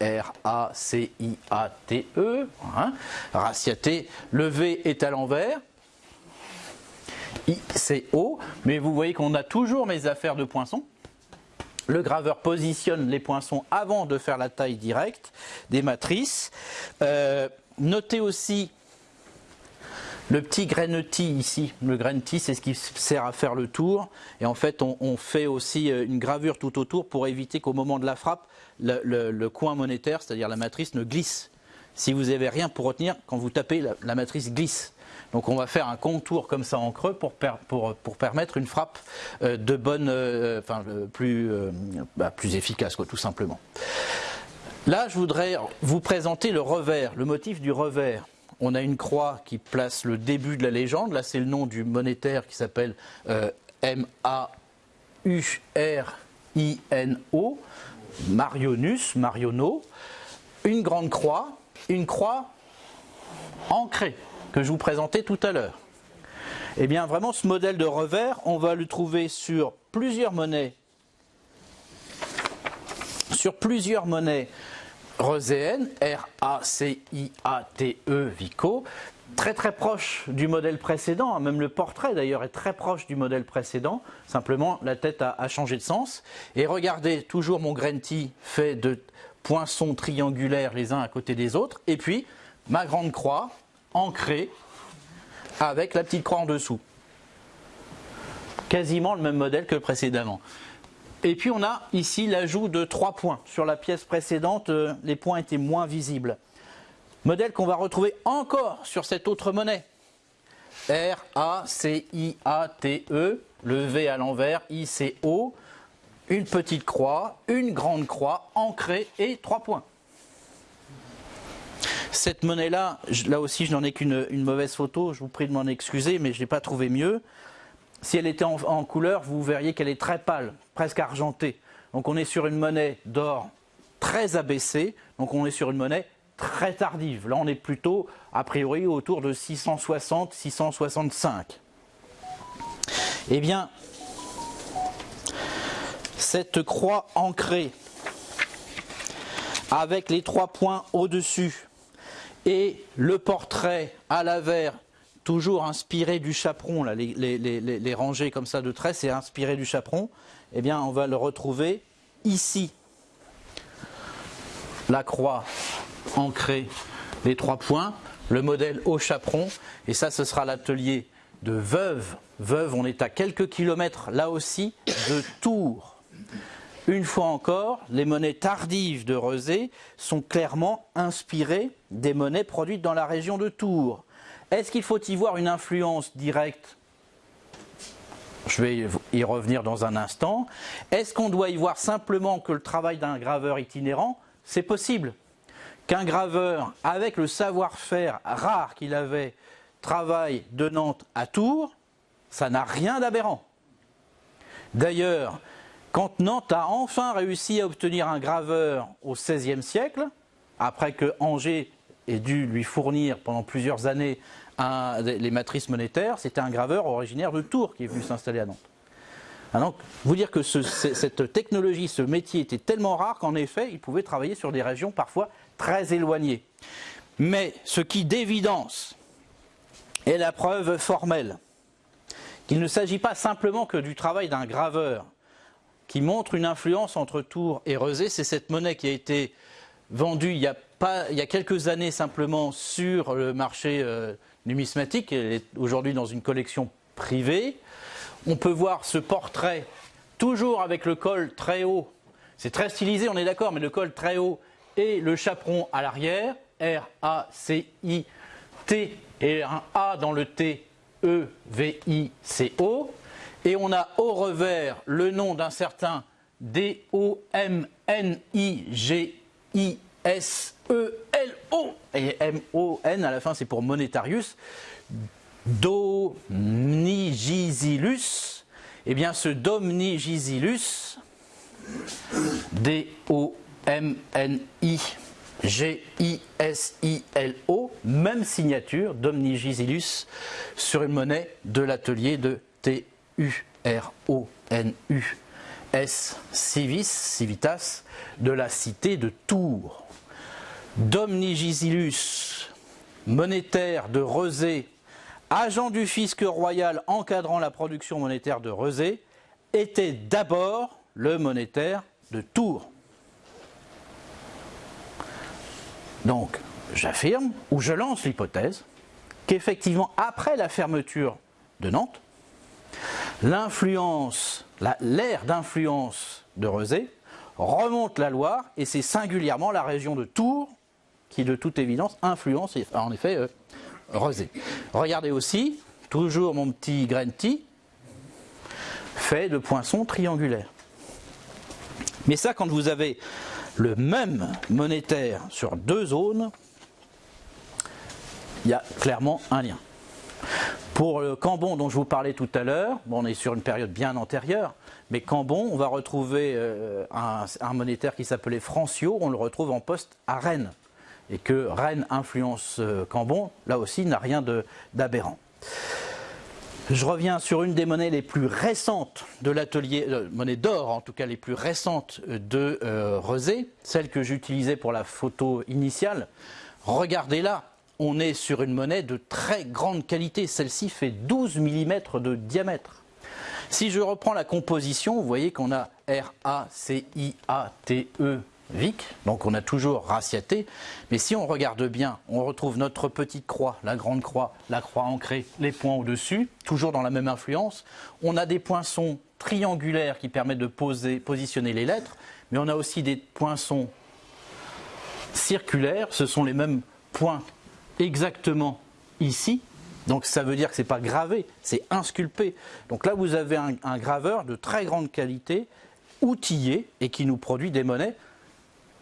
R-A-C-I-A-T-E, hein. Le V est à l'envers, I-C-O, mais vous voyez qu'on a toujours mes affaires de poinçons. Le graveur positionne les poinçons avant de faire la taille directe des matrices. Euh, notez aussi le petit grainetis ici, le grainetis c'est ce qui sert à faire le tour et en fait on, fait aussi euh, une gravure tout autour pour éviter qu'au moment de la frappe le, coin monétaire, c'est-à-dire la matrice, ne glisse. Si vous n'avez rien pour retenir, quand vous tapez la, matrice glisse. Donc on va faire un contour comme ça en creux pour, permettre une frappe euh, de bonne, euh, plus, bah, plus efficace tout simplement. Là je voudrais vous présenter le revers, le motif du revers on a une croix qui place le début de la légende. Là, c'est le nom du monétaire qui s'appelle euh, M-A-U-R-I-N-O, Marionus, Mariono. Une grande croix, une croix ancrée que je vous présentais tout à l'heure. Eh bien, vraiment, ce modèle de revers, on va le trouver sur plusieurs monnaies, sur plusieurs monnaies roséenne, R-A-C-I-A-T-E, Vico, très très proche du modèle précédent, hein, même le portrait d'ailleurs est très proche du modèle précédent, simplement la tête a, changé de sens. Et regardez, toujours mon Grenti fait de poinçons triangulaires les uns à côté des autres, et puis ma grande croix ancrée avec la petite croix en dessous. Quasiment le même modèle que précédemment. Et puis on a ici l'ajout de trois points. Sur la pièce précédente, euh, les points étaient moins visibles. Modèle qu'on va retrouver encore sur cette autre monnaie. R-A-C-I-A-T-E, le V à l'envers, I-C-O, une petite croix, une grande croix, ancrée et trois points. Cette monnaie-là, là aussi je n'en ai qu'une mauvaise photo, je vous prie de m'en excuser, mais je n'ai pas trouvé mieux. Si elle était en, couleur, vous verriez qu'elle est très pâle, presque argentée. Donc on est sur une monnaie d'or très abaissée, donc on est sur une monnaie très tardive. Là on est plutôt a priori autour de 660-665. Eh bien, cette croix ancrée avec les trois points au-dessus et le portrait à l'avers toujours inspiré du chaperon, les, rangées comme ça de traits, c'est inspiré du chaperon, eh bien on va le retrouver ici. La croix ancrée, les trois points, le modèle au chaperon, et ça ce sera l'atelier de Veuve. Veuve, on est à quelques kilomètres là aussi de Tours. Une fois encore, les monnaies tardives de Rezé sont clairement inspirées des monnaies produites dans la région de Tours. Est-ce qu'il faut y voir une influence directe? Je vais y revenir dans un instant. Est-ce qu'on doit y voir simplement que le travail d'un graveur itinérant? C'est possible. Qu'un graveur, avec le savoir-faire rare qu'il avait, travaille de Nantes à Tours, ça n'a rien d'aberrant. D'ailleurs, quand Nantes a enfin réussi à obtenir un graveur au XVIe siècle, après que Angers ait dû lui fournir pendant plusieurs années les matrices monétaires, c'était un graveur originaire de Tours qui est venu s'installer à Nantes. Ah, donc, vous dire que cette technologie, ce métier était tellement rare qu'en effet, il pouvait travailler sur des régions parfois très éloignées. Mais ce qui d'évidence est la preuve formelle qu'il ne s'agit pas simplement que du travail d'un graveur qui montre une influence entre Tours et Rezé, c'est cette monnaie qui a été vendue il y a, pas, il y a quelques années simplement sur le marché euh, numismatique, elle est aujourd'hui dans une collection privée. On peut voir ce portrait toujours avec le col très haut. C'est très stylisé, on est d'accord, mais le col très haut et le chaperon à l'arrière, R-A-C-I-T et un A dans le T, E-V-I-C-O. Et on a au revers le nom d'un certain D-O-M-N-I-G-I-S-E-L-O et M-O-N à la fin c'est pour Monetarius, Domnigisilus, eh bien ce Domnigisilus, D-O-M-N-I. G-I-S-I-L-O, même signature d'Omnigisilus sur une monnaie de l'atelier de T-U-R-O-N-U-S Civis, Civitas, de la cité de Tours. D'Omnigisilus, monétaire de Rezé, agent du fisc royal encadrant la production monétaire de Rezé, était d'abord le monétaire de Tours. Donc, j'affirme ou je lance l'hypothèse qu'effectivement, après la fermeture de Nantes, l'influence, l'ère d'influence de Rezé remonte la Loire et c'est singulièrement la région de Tours qui, de toute évidence, influence en effet euh, Rezé. Regardez aussi, toujours mon petit Grenti, fait de poinçons triangulaires. Mais ça, quand vous avez le même monétaire sur deux zones, il y a clairement un lien. Pour le Cambon dont je vous parlais tout à l'heure, on est sur une période bien antérieure, mais Cambon, on va retrouver euh, un, monétaire qui s'appelait Francio, on le retrouve en poste à Rennes. Et que Rennes influence euh, Cambon, là aussi, n'a rien d'aberrant. Je reviens sur une des monnaies les plus récentes de l'atelier, euh, monnaie d'or en tout cas les plus récentes de Rezé, celle que j'utilisais pour la photo initiale. Regardez là, on est sur une monnaie de très grande qualité. Celle-ci fait 12 mm de diamètre. Si je reprends la composition, vous voyez qu'on a R-A-C-I-A-T-E Vic, donc on a toujours raciaté, mais si on regarde bien, on retrouve notre petite croix, la grande croix, la croix ancrée, les points au-dessus, toujours dans la même influence. On a des poinçons triangulaires qui permettent de positionner les lettres, mais on a aussi des poinçons circulaires, ce sont les mêmes points exactement ici, donc ça veut dire que ce n'est pas gravé, c'est insculpé. Donc là vous avez un, un graveur de très grande qualité, outillé, et qui nous produit des monnaies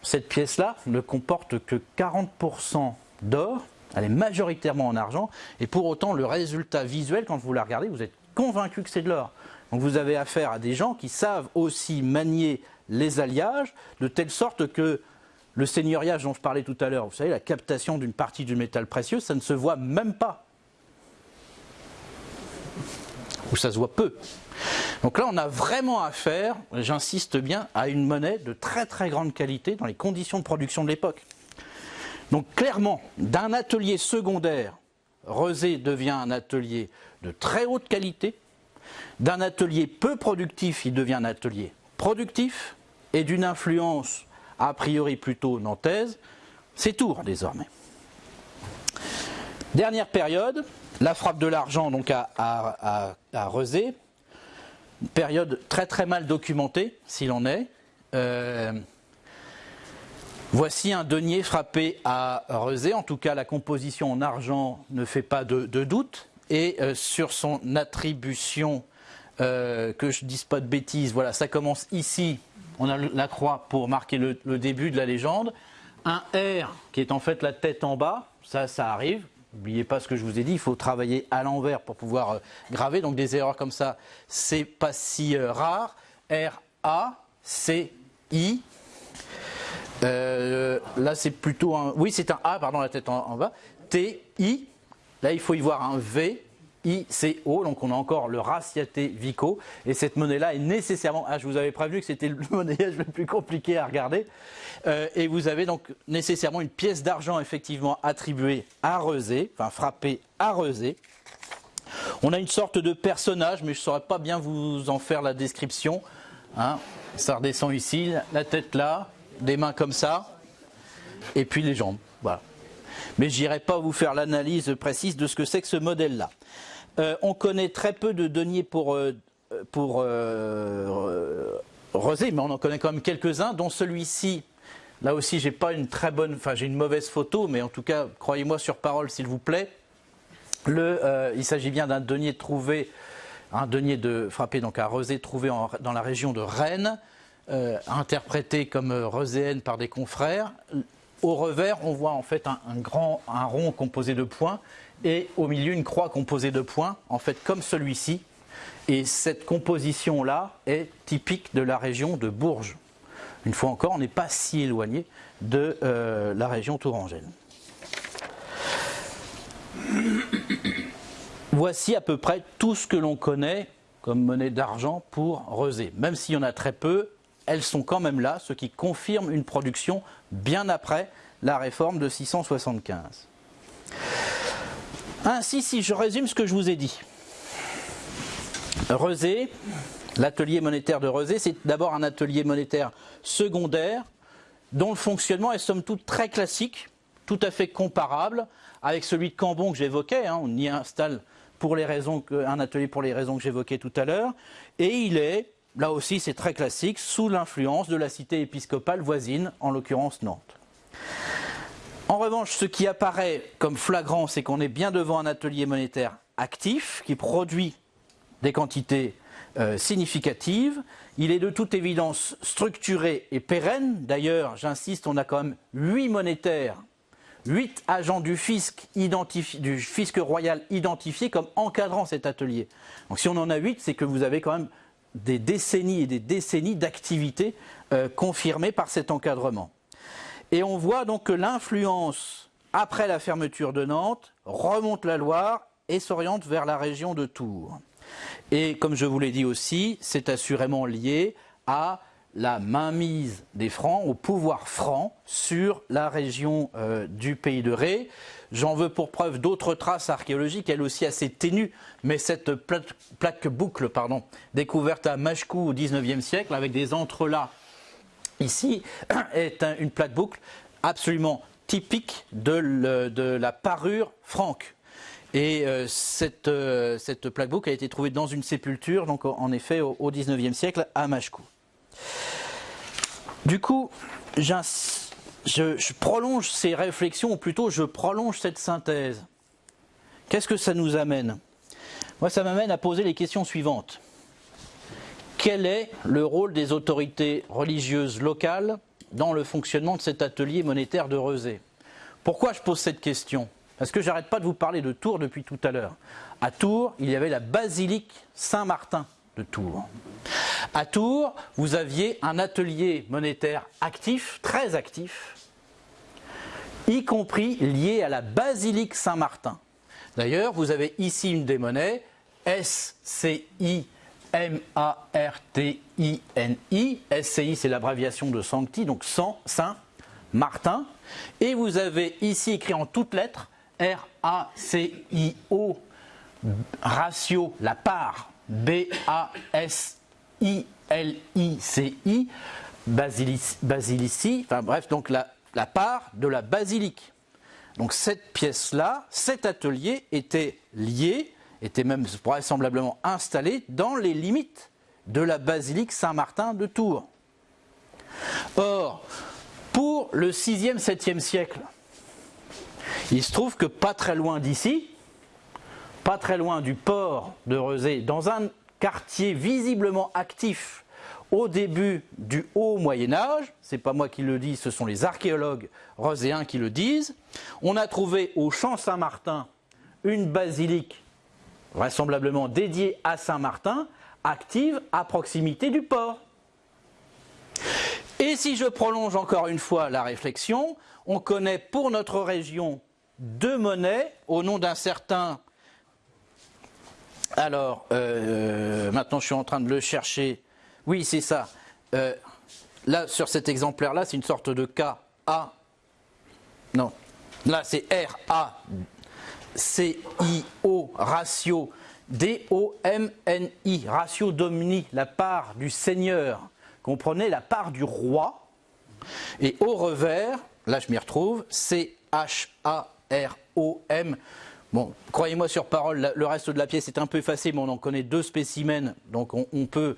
cette pièce-là ne comporte que 40% d'or, elle est majoritairement en argent, et pour autant le résultat visuel, quand vous la regardez, vous êtes convaincu que c'est de l'or. Donc vous avez affaire à des gens qui savent aussi manier les alliages, de telle sorte que le seigneuriage dont je parlais tout à l'heure, vous savez, la captation d'une partie du métal précieux, ça ne se voit même pas. Ou ça se voit peu. Donc là, on a vraiment affaire, j'insiste bien, à une monnaie de très très grande qualité dans les conditions de production de l'époque. Donc clairement, d'un atelier secondaire, Rezé devient un atelier de très haute qualité. D'un atelier peu productif, il devient un atelier productif. Et d'une influence a priori plutôt nantaise, c'est Tours désormais. Dernière période, la frappe de l'argent donc à, à, Rezé, période très très mal documentée, s'il en est. Euh, voici un denier frappé à Rezé. En tout cas, la composition en argent ne fait pas de, doute. Et euh, sur son attribution, euh, que je ne dise pas de bêtises, voilà, ça commence ici. On a la croix pour marquer le, début de la légende. Un R qui est en fait la tête en bas, ça, ça arrive. N'oubliez pas ce que je vous ai dit, il faut travailler à l'envers pour pouvoir euh, graver. Donc des erreurs comme ça, c'est pas si euh, rare. R, A, C, I. Euh, là, c'est plutôt un. Oui, c'est un A, pardon, la tête en, bas. T, I. Là, il faut y voir un V. ICO, donc on a encore le raciaté Vico, et cette monnaie-là est nécessairement, ah je vous avais prévenu que c'était le monnayage le plus compliqué à regarder, euh, et vous avez donc nécessairement une pièce d'argent effectivement attribuée à Rezé, enfin frappée à Rezé. On a une sorte de personnage, mais je ne saurais pas bien vous en faire la description. Hein. Ça redescend ici, la tête là, des mains comme ça, et puis les jambes. Voilà. Mais je n'irai pas vous faire l'analyse précise de ce que c'est que ce modèle-là. Euh, on connaît très peu de deniers pour, euh, euh, Rosé, mais on en connaît quand même quelques-uns, dont celui-ci. Là aussi, j'ai pas une très bonne, j'ai une mauvaise photo, mais en tout cas, croyez-moi sur parole, s'il vous plaît. il s'agit bien d'un denier trouvé, un denier de frappé donc à Rosé, trouvé dans la région de Rennes, interprété comme roséenne par des confrères. Au revers, on voit en fait un, grand, un rond composé de points et au milieu une croix composée de points, en fait comme celui-ci. Et cette composition-là est typique de la région de Bourges. Une fois encore, on n'est pas si éloigné de euh, la région tourangelle. Voici à peu près tout ce que l'on connaît comme monnaie d'argent pour Rezé. Même s'il y en a très peu, elles sont quand même là, ce qui confirme une production bien après la réforme de 675. Ainsi, si je résume ce que je vous ai dit, Rezé, l'atelier monétaire de Rezé, c'est d'abord un atelier monétaire secondaire dont le fonctionnement est somme toute très classique, tout à fait comparable avec celui de Cambon que j'évoquais. Hein. on y installe un atelier pour les raisons que j'évoquais tout à l'heure, et il est, là aussi c'est très classique, sous l'influence de la cité épiscopale voisine, en l'occurrence Nantes. En revanche, ce qui apparaît comme flagrant, c'est qu'on est bien devant un atelier monétaire actif qui produit des quantités euh, significatives. Il est de toute évidence structuré et pérenne. D'ailleurs, j'insiste, on a quand même huit monétaires, huit agents du fisc, royal identifiés comme encadrant cet atelier. Donc si on en a huit, c'est que vous avez quand même des décennies et des décennies d'activité euh, confirmées par cet encadrement. Et on voit donc que l'influence, après la fermeture de Nantes, remonte la Loire et s'oriente vers la région de Tours. Et comme je vous l'ai dit aussi, c'est assurément lié à la mainmise des Francs, au pouvoir franc sur la région euh, du pays de Ré. J'en veux pour preuve d'autres traces archéologiques, elles aussi assez ténues, mais cette plaque, boucle pardon, découverte à Machkou au XIXe siècle, avec des entrelacs ici, est une plaque boucle absolument typique de, la parure franque. Et euh, cette, euh, plaque boucle a été trouvée dans une sépulture, donc en effet au, au 19e siècle à Machkou. Du coup, je, prolonge ces réflexions, ou plutôt je prolonge cette synthèse. Qu'est-ce que ça nous amène? Moi, ça m'amène à poser les questions suivantes. Quel est le rôle des autorités religieuses locales dans le fonctionnement de cet atelier monétaire de Rezé? Pourquoi je pose cette question? Parce que j'arrête pas de vous parler de Tours depuis tout à l'heure. À Tours, il y avait la basilique Saint-Martin de Tours. À Tours, vous aviez un atelier monétaire actif, très actif, y compris lié à la basilique Saint-Martin. D'ailleurs, vous avez ici une des monnaies, SCI M-A-R-T-I-N-I. SCI, c'est l'abréviation de Sancti, donc Saint Martin. Et vous avez ici écrit en toutes lettres R-A-C-I-O, ratio, la part, B-A-S-I-L-I-C-I, basilici, enfin bref, donc la part de la basilique. Donc cette pièce-là, cet atelier était lié, était même vraisemblablement installé dans les limites de la basilique Saint-Martin de Tours. Or, pour le 6e, 7e siècle, il se trouve que pas très loin d'ici, pas très loin du port de Rezé, dans un quartier visiblement actif au début du haut Moyen Âge, c'est pas moi qui le dis, ce sont les archéologues roséens qui le disent, on a trouvé au champ Saint-Martin une basilique vraisemblablement dédiée à Saint-Martin, active à proximité du port. Et si je prolonge encore une fois la réflexion, on connaît pour notre région deux monnaies au nom d'un certain. Alors, euh, maintenant je suis en train de le chercher. Oui, c'est ça. Euh, là, sur cet exemplaire-là, c'est une sorte de K, A. Non. Là, c'est R, A, C, I, O, ratio, D, O, M, N, I, ratio domini, la part du seigneur. Comprenez la part du roi. Et au revers, là je m'y retrouve, C, H, A, R-O-M. Bon, croyez-moi sur parole, le reste de la pièce est un peu effacé, mais on en connaît deux spécimens, donc on, peut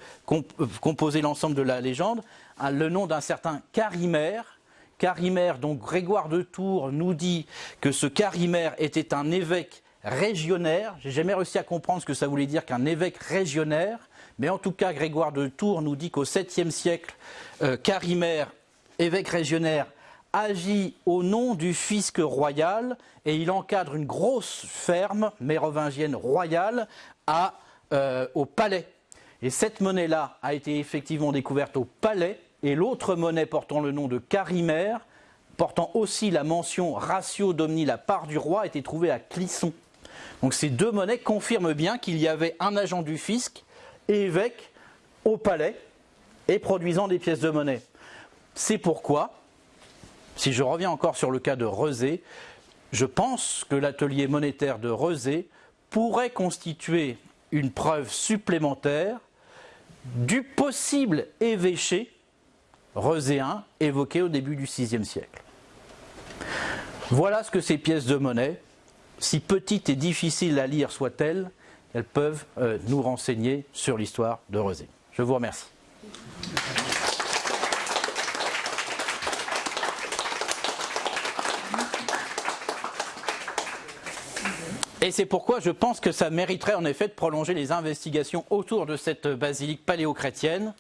composer l'ensemble de la légende. Ah, le nom d'un certain Carimère, Carimère, donc Grégoire de Tours nous dit que ce Carimère était un évêque régionnaire. J'ai jamais réussi à comprendre ce que ça voulait dire qu'un évêque régionnaire, mais en tout cas Grégoire de Tours nous dit qu'au 7e siècle, euh, Carimère, évêque régionnaire, agit au nom du fisc royal et il encadre une grosse ferme mérovingienne royale à euh, au Palais. Et cette monnaie-là a été effectivement découverte au Palais, et l'autre monnaie portant le nom de Carimère, portant aussi la mention ratio domini, la part du roi, été trouvée à Clisson. Donc ces deux monnaies confirment bien qu'il y avait un agent du fisc, évêque, au palais, et produisant des pièces de monnaie. C'est pourquoi, si je reviens encore sur le cas de Rezé, je pense que l'atelier monétaire de Rezé pourrait constituer une preuve supplémentaire du possible évêché rezéen évoqué au début du VIe siècle. Voilà ce que ces pièces de monnaie, si petites et difficiles à lire soient-elles, elles peuvent euh, nous renseigner sur l'histoire de Rezé. Je vous remercie. Et c'est pourquoi je pense que ça mériterait en effet de prolonger les investigations autour de cette basilique paléo-chrétienne.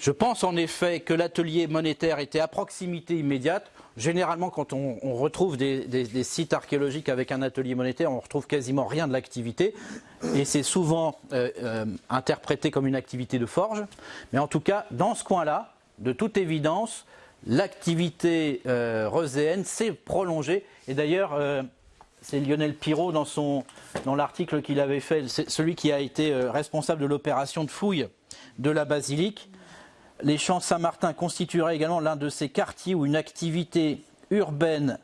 Je pense en effet que l'atelier monétaire était à proximité immédiate. Généralement, quand on, retrouve des, sites archéologiques avec un atelier monétaire, on retrouve quasiment rien de l'activité. Et c'est souvent euh, euh, interprété comme une activité de forge. Mais en tout cas, dans ce coin-là, de toute évidence, l'activité euh, roséenne s'est prolongée. Et d'ailleurs, euh, c'est Lionel Pirot dans, dans l'article qu'il avait fait, celui qui a été responsable de l'opération de fouille de la basilique. Les champs Saint-Martin constitueraient également l'un de ces quartiers où une activité urbaine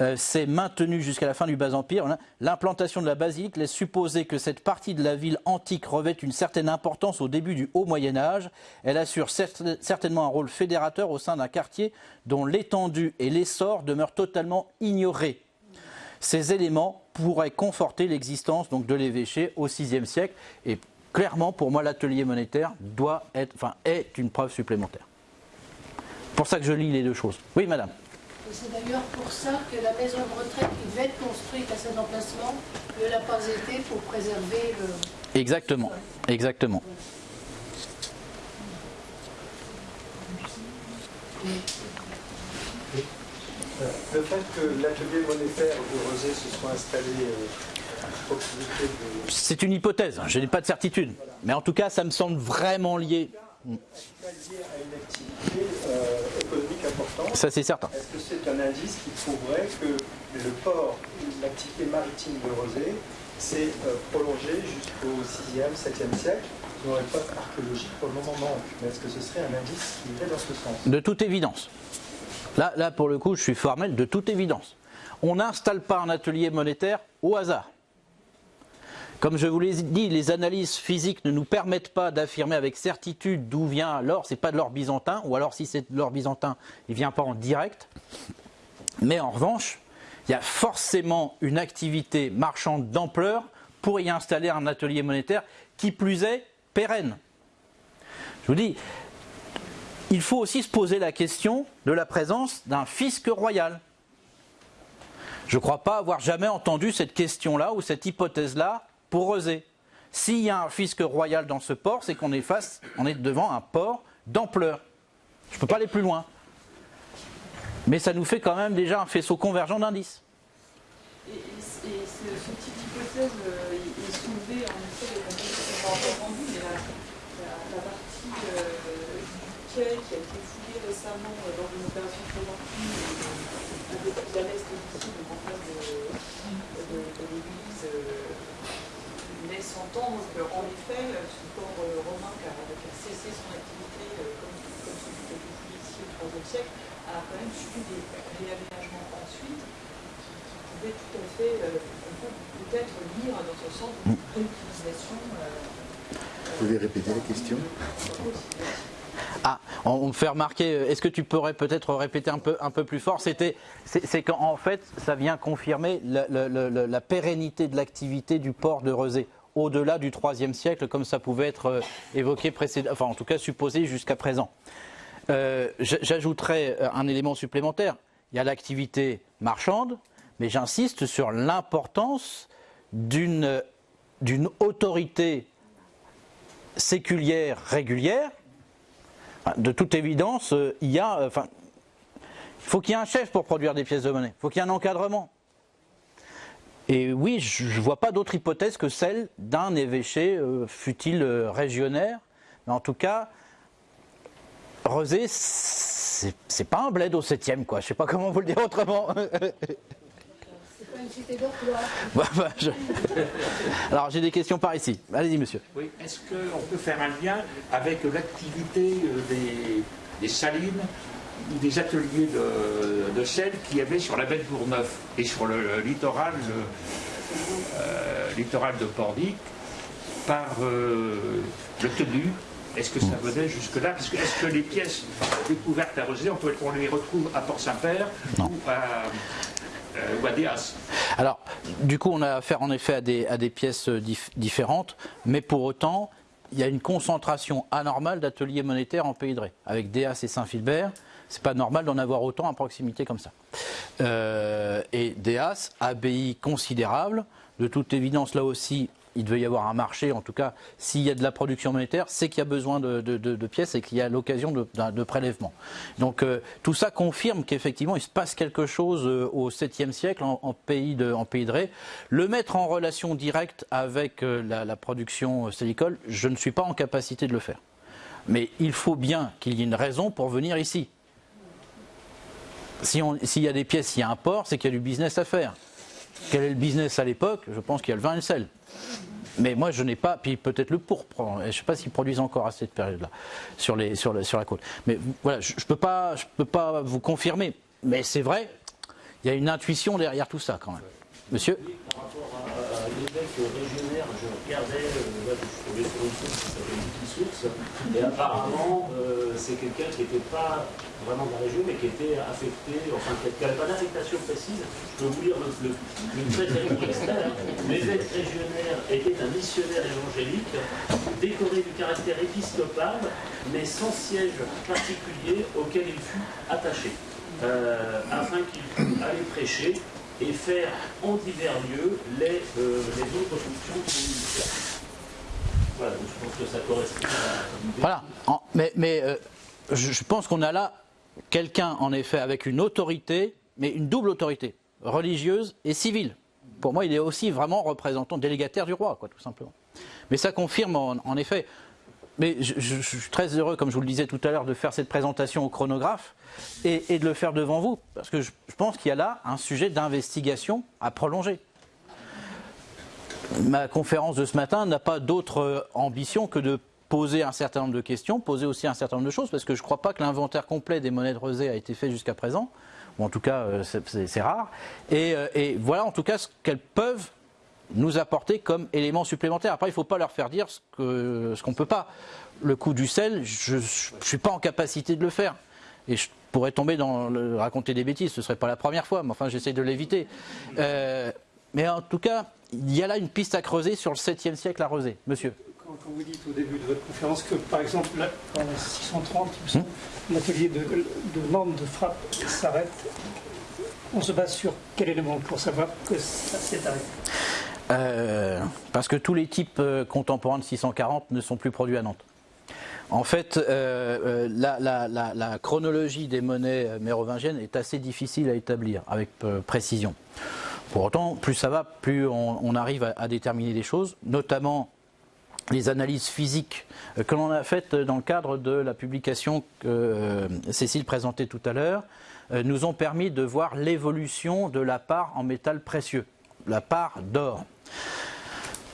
euh, s'est maintenue jusqu'à la fin du Bas-Empire. L'implantation de la basilique laisse supposer que cette partie de la ville antique revêt une certaine importance au début du Haut Moyen-Âge. Elle assure certainement un rôle fédérateur au sein d'un quartier dont l'étendue et l'essor demeurent totalement ignorés. Ces éléments pourraient conforter l'existence de l'évêché au VIe siècle. Et clairement, pour moi, l'atelier monétaire doit être, enfin, est une preuve supplémentaire. Pour ça que je lis les deux choses. Oui, madame. C'est d'ailleurs pour ça que la maison de retraite qui devait être construite à cet emplacement ne l'a pas été pour préserver le. Exactement, exactement. Le fait que l'atelier monétaire de Rosé se soit installé C'est une hypothèse, je n'ai pas de certitude. Mais en tout cas, ça me semble vraiment lié. euh. Ça, c'est certain. Est-ce que c'est un indice qui prouverait que le port, l'activité maritime de Rosé s'est euh, prolongée jusqu'au 6e, 7e siècle? Il n'y aurait pas archéologique pour le moment non. Mais est-ce que ce serait un indice qui irait dans ce sens? De toute évidence. Là, là, pour le coup, je suis formel de toute évidence. On n'installe pas un atelier monétaire au hasard. Comme je vous l'ai dit, les analyses physiques ne nous permettent pas d'affirmer avec certitude d'où vient l'or. Ce n'est pas de l'or byzantin, ou alors si c'est de l'or byzantin, il ne vient pas en direct. Mais en revanche, il y a forcément une activité marchande d'ampleur pour y installer un atelier monétaire qui plus est pérenne. Je vous dis, il faut aussi se poser la question de la présence d'un fisc royal. Je ne crois pas avoir jamais entendu cette question-là ou cette hypothèse-là pour oser. S'il y a un fisc royal dans ce port, c'est qu'on est face, on est devant un port d'ampleur. Je ne peux pas aller plus loin. Mais ça nous fait quand même déjà un faisceau convergent d'indices. Et, ce, type d'hypothèse euh, est soulevé en effet de la mais la, partie euh, qui a été fouillé récemment euh, lors d'une opération préventive peu plus à l'est d'ici, donc en face de, l'église, euh, laisse entendre qu'en effet, ce port euh, romain qui a, cessé son activité comme, comme celui qui a été ici au IIIe siècle, a quand même subi des réaménagements ensuite qui, pouvaient tout à fait, on peut peut-être lire dans ce sens une réutilisation. Vous pouvez répéter la question? Ah, on me fait remarquer, euh, est-ce que tu pourrais peut-être répéter un peu, un peu plus fort? C'est qu'en fait, ça vient confirmer la, pérennité de l'activité du port de Rezé au-delà du IIIe siècle, comme ça pouvait être euh, évoqué précédemment, enfin en tout cas supposé jusqu'à présent. Euh, j'ajouterais un élément supplémentaire. Il y a l'activité marchande, mais j'insiste sur l'importance d'une autorité séculière régulière de toute évidence, euh, il y a, euh, enfin, faut qu'il y ait un chef pour produire des pièces de monnaie. Il faut qu'il y ait un encadrement. Et oui, je ne vois pas d'autre hypothèse que celle d'un évêché, euh, fut-il euh, régionnaire. Mais en tout cas, Rezé, c'est pas un bled au 7 quoi. Je sais pas comment vous le dire autrement. C'est pas une cité d'emploi. Bah, bah, je- Alors j'ai des questions par ici. Allez-y, monsieur. Oui, est-ce qu'on peut faire un lien avec l'activité euh, des, des salines ou des ateliers de, de sel qu'il y avait sur la baie de Bourgneuf et sur le, le littoral, le, euh, littoral de Pordic par euh, le tenu? Est-ce que ça venait jusque-là? Que Est-ce que les pièces découvertes à Rosé, on, peut, on les retrouve à Port-Saint-Père Non. ou à, euh, Déas Alors, du coup, on a affaire en effet à des, pièces euh, dif- différentes, mais pour autant, il y a une concentration anormale d'ateliers monétaires en Pays de Ré. Avec Déas et Saint-Philbert, c'est pas normal d'en avoir autant à proximité comme ça. Euh, et Déas, abbaye considérable, de toute évidence, là aussi, il devait y avoir un marché, en tout cas, s'il y a de la production monétaire, c'est qu'il y a besoin de, pièces et qu'il y a l'occasion de, prélèvement. Donc euh, tout ça confirme qu'effectivement il se passe quelque chose euh, au 7e siècle en, pays de, en pays de Ré. Le mettre en relation directe avec euh, la, production sélicole, je ne suis pas en capacité de le faire. Mais il faut bien qu'il y ait une raison pour venir ici. Si S'il y a des pièces, il y a un port, c'est qu'il y a du business à faire. Quel est le business à l'époque? Je pense qu'il y a le vin et le sel. Mais moi, je n'ai pas, puis peut-être le pourpre. Je ne sais pas s'ils produisent encore à cette période-là sur, sur, le- sur la côte. Mais voilà, je ne peux, pas- je peux pas vous confirmer. Mais c'est vrai, il y a une intuition derrière tout ça quand même. Monsieur? L'évêque régionnaire, je regardais, euh, je tombé sur une source qui s'appelle et apparemment, euh, c'est quelqu'un qui n'était pas vraiment de la région, mais qui était affecté, enfin, qui n'avait pas d'affectation précise. Je peux vous lire le, le, le traité pour externe. L'évêque régionnaire était un missionnaire évangélique, décoré du caractère épiscopal, mais sans siège particulier auquel il fut attaché, euh, afin qu'il aller prêcher et faire en divers lieux les, euh, les autres fonctions. Voilà, je pense que ça correspond à. Voilà. Mais euh, je, pense qu'on a là quelqu'un, en effet, avec une autorité, mais une double autorité, religieuse et civile. Pour moi, il est aussi vraiment représentant, délégataire du roi, quoi, tout simplement. Mais ça confirme, en effet. Mais je, suis très heureux, comme je vous le disais tout à l'heure, de faire cette présentation au chronographe et, de le faire devant vous, parce que je, pense qu'il y a là un sujet d'investigation à prolonger. Ma conférence de ce matin n'a pas d'autre euh, ambition que de poser un certain nombre de questions, poser aussi un certain nombre de choses, parce que je ne crois pas que l'inventaire complet des monnaies de Rosé a été fait jusqu'à présent, ou en tout cas euh, c'est- rare. Euh, et voilà en tout cas ce qu'elles peuvent nous apporter comme élément supplémentaire. Après, il ne faut pas leur faire dire ce qu'on ne peut pas. Le coup du sel, je ne suis pas en capacité de le faire. Et je pourrais tomber dans le, raconter des bêtises, ce ne serait pas la première fois, mais enfin j'essaie de l'éviter. Euh, mais en tout cas, il y a là une piste à creuser sur le 7e siècle à Rosé. Monsieur Quand, vous dites au début de votre conférence que, par exemple, en 630, il me semble, l'atelier de, de Nantes de frappe s'arrête, on se base sur quel élément pour savoir que ça s'est arrêté? Euh, parce que tous les types euh, contemporains de 640 ne sont plus produits à Nantes. En fait, euh, la, chronologie des monnaies mérovingiennes est assez difficile à établir avec précision. Pour autant, plus ça va, plus on, arrive à, déterminer des choses, notamment les analyses physiques que l'on a faites dans le cadre de la publication que Cécile présentait tout à l'heure, nous ont permis de voir l'évolution de la part en métal précieux, la part d'or.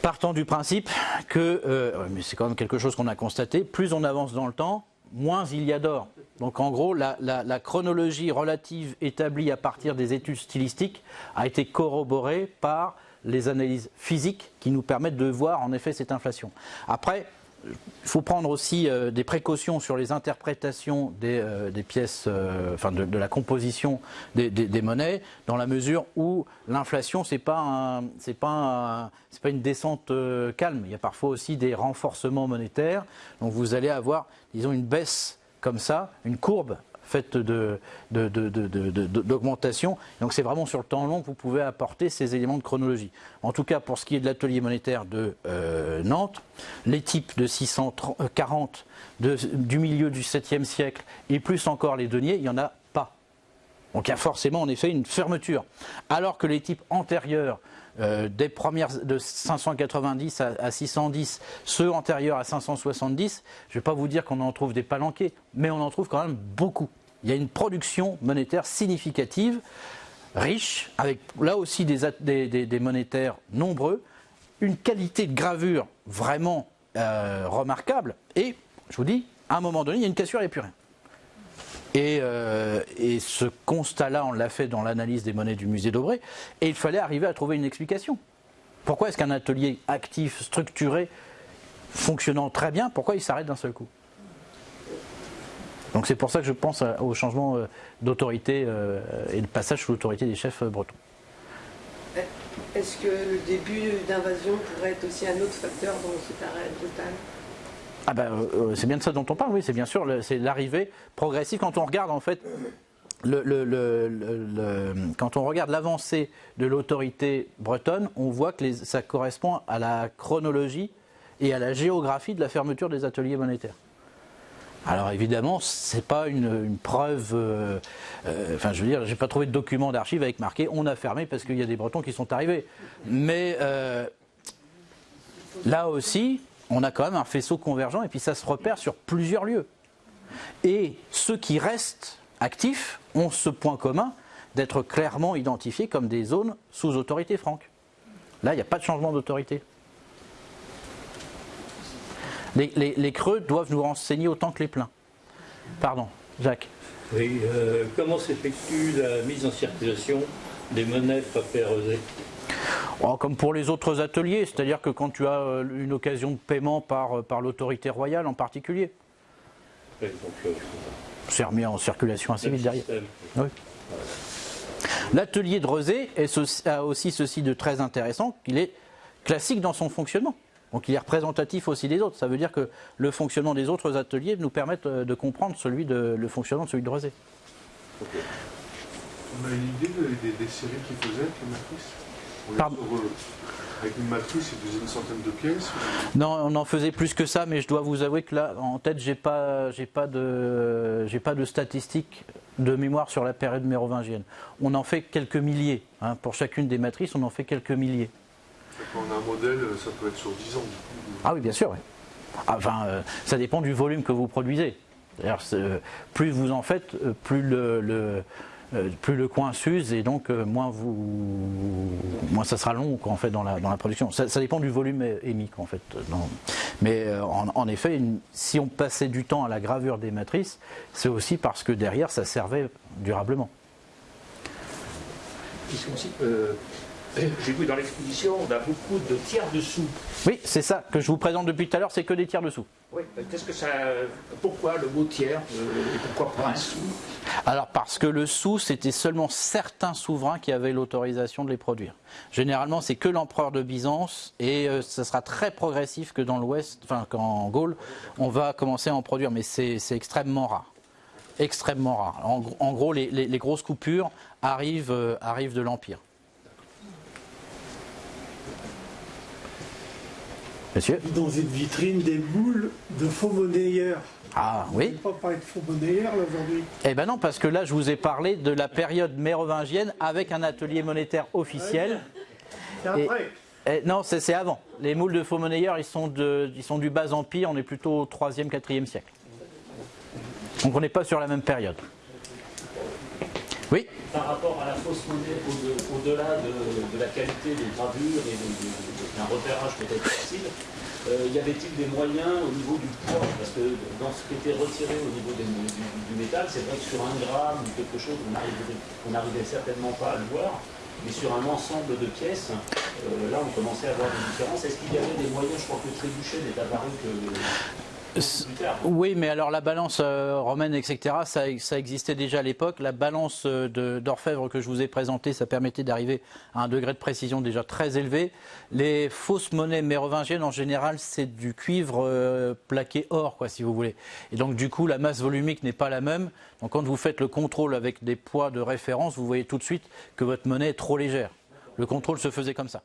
Partant du principe que, euh, mais c'est quand même quelque chose qu'on a constaté, plus on avance dans le temps, moins il y a d'or. Donc en gros, la, la- la chronologie relative établie à partir des études stylistiques a été corroborée par les analyses physiques qui nous permettent de voir en effet cette inflation. Après, il faut prendre aussi euh, des précautions sur les interprétations des, euh, pièces, euh, enfin de, la composition des, monnaies, dans la mesure où l'inflation c'est pas pas c'est pas une descente calme. Il y a parfois aussi des renforcements monétaires. Donc vous allez avoir, disons, une baisse comme ça, une courbe faite de- de- d'augmentation. Donc c'est vraiment sur le temps long que vous pouvez apporter ces éléments de chronologie. En tout cas, pour ce qui est de l'atelier monétaire de euh, Nantes, les types de 640 de- du milieu du 7e siècle et plus encore les deniers, il n'y en a pas. Donc il y a forcément en effet une fermeture. Alors que les types antérieurs euh, des premières de 590 à, à 610, ceux antérieurs à 570, je ne vais pas vous dire qu'on en trouve des palanqués, mais on en trouve quand même beaucoup. Il y a une production monétaire significative, riche, avec là aussi des, monétaires nombreux, une qualité de gravure vraiment euh, remarquable, et je vous dis, à un moment donné, il y a une cassure, il n'y a plus rien. Et, euh, et ce constat-là, on l'a fait dans l'analyse des monnaies du musée d'Aubray, et il fallait arriver à trouver une explication. Pourquoi est-ce qu'un atelier actif, structuré, fonctionnant très bien, pourquoi il s'arrête d'un seul coup? Donc c'est pour ça que je pense au changement euh, d'autorité euh, et le passage sous l'autorité des chefs euh, bretons. Est-ce que le début d'invasion pourrait être aussi un autre facteur dans cet arrêt brutal? Ah ben, euh, c'est bien de ça dont on parle, oui, c'est bien sûr, c'est l'arrivée progressive. Quand on regarde en fait, le, le- le- le- le- quand on regarde l'avancée de l'autorité bretonne, on voit que les- ça correspond à la chronologie et à la géographie de la fermeture des ateliers monétaires. Alors évidemment, c'est pas une, preuve. euh, euh, enfin, je veux dire, j'ai pas trouvé de document d'archives avec marqué on a fermé parce qu'il y a des Bretons qui sont arrivés. Mais euh, là aussi, on a quand même un faisceau convergent et puis ça se repère sur plusieurs lieux. Et ceux qui restent actifs ont ce point commun d'être clairement identifiés comme des zones sous autorité franque. Là, il n'y a pas de changement d'autorité. Les, les- les creux doivent nous renseigner autant que les pleins. Pardon, Jacques. Oui, euh, comment s'effectue la mise en circulation des monnaies frappées à rosé Oh, comme pour les autres ateliers, c'est-à-dire que quand tu as euh, une occasion de paiement par, par l'autorité royale en particulier, Oui, euh, c'est remis en circulation assez vite derrière. Oui. L'atelier de ceci- a aussi ceci de très intéressant qu'il est classique dans son fonctionnement. Donc il est représentatif aussi des autres. Ça veut dire que le fonctionnement des autres ateliers nous permet euh, de comprendre celui de, le fonctionnement de celui de Rezé. On a une idée des, des- des séries qu'ils faisaient avec les matrices On Pardon? euh, Avec une matrice, ils faisaient une centaine de pièces. Non, on en faisait plus que ça, mais je dois vous avouer que là, en tête, j'ai pas, j'ai pas de, j'ai pas de statistiques de mémoire sur la période mérovingienne. On en fait quelques milliers. hein. Pour chacune des matrices, on en fait quelques milliers. Quand on a un modèle, ça peut être sur 10 ans. Ah oui, bien sûr. oui. Enfin, euh, ça dépend du volume que vous produisez. Euh, plus vous en faites, euh, plus le, le- euh, plus le coin s'use et donc euh, moins vous, moins ça sera long quoi, en fait dans la, dans la production. Ça, ça dépend du volume émis en fait. dans- Mais euh, en, en effet, une- si on passait du temps à la gravure des matrices, c'est aussi parce que derrière ça servait durablement. Aussi, euh, J'ai vu dans l'exposition, on a beaucoup de tiers dessous. Oui, c'est ça que je vous présente depuis tout à l'heure, c'est que des tiers dessous. Oui, qu'est-ce que ça. Pourquoi le mot tiers euh, et pourquoi pas un sou? Alors parce que le sou, c'était seulement certains souverains qui avaient l'autorisation de les produire. Généralement, c'est que l'empereur de Byzance et euh, ce sera très progressif que dans l'Ouest, enfin qu'en Gaule, on va commencer à en produire, mais c'est extrêmement rare. Extrêmement rare. En, gros- en gros, les, les- les grosses coupures arrivent, euh, arrivent de l'Empire. Monsieur Dans une vitrine, des boules de faux monnayeurs. Ah oui On ne pas parler de faux monnayeurs aujourd'hui. Eh ben non, parce que là, je vous ai parlé de la période mérovingienne avec un atelier monétaire officiel. C'est Et- après. Eh, non, c'est c'est avant. Les moules de faux monnayeurs, ils sont, de, ils sont du bas empire, on est plutôt au 3e, 4e siècle. Donc on n'est pas sur la même période. Oui Par rapport à la fausse monnaie, au- au-delà de, la qualité des gravures et d'un repérage peut-être facile, euh, y avait-il des moyens au niveau du poids? Parce que dans ce qui était retiré au niveau du, métal, c'est vrai que sur un gramme ou quelque chose, on n'arrivait certainement pas à le voir. Mais sur un ensemble de pièces, euh, là on commençait à avoir des différences. Est-ce qu'il y avait des moyens Je crois que Trébuchet n'est apparu que. Oui, mais alors la balance euh, romaine, etc., ça, existait déjà à l'époque. La balance euh, d'orfèvre que je vous ai présentée, ça permettait d'arriver à un degré de précision déjà très élevé. Les fausses monnaies mérovingiennes, en général, c'est du cuivre euh, plaqué or, quoi, si vous voulez. Et donc, du coup, la masse volumique n'est pas la même. Donc, quand vous faites le contrôle avec des poids de référence, vous voyez tout de suite que votre monnaie est trop légère. Le contrôle se faisait comme ça.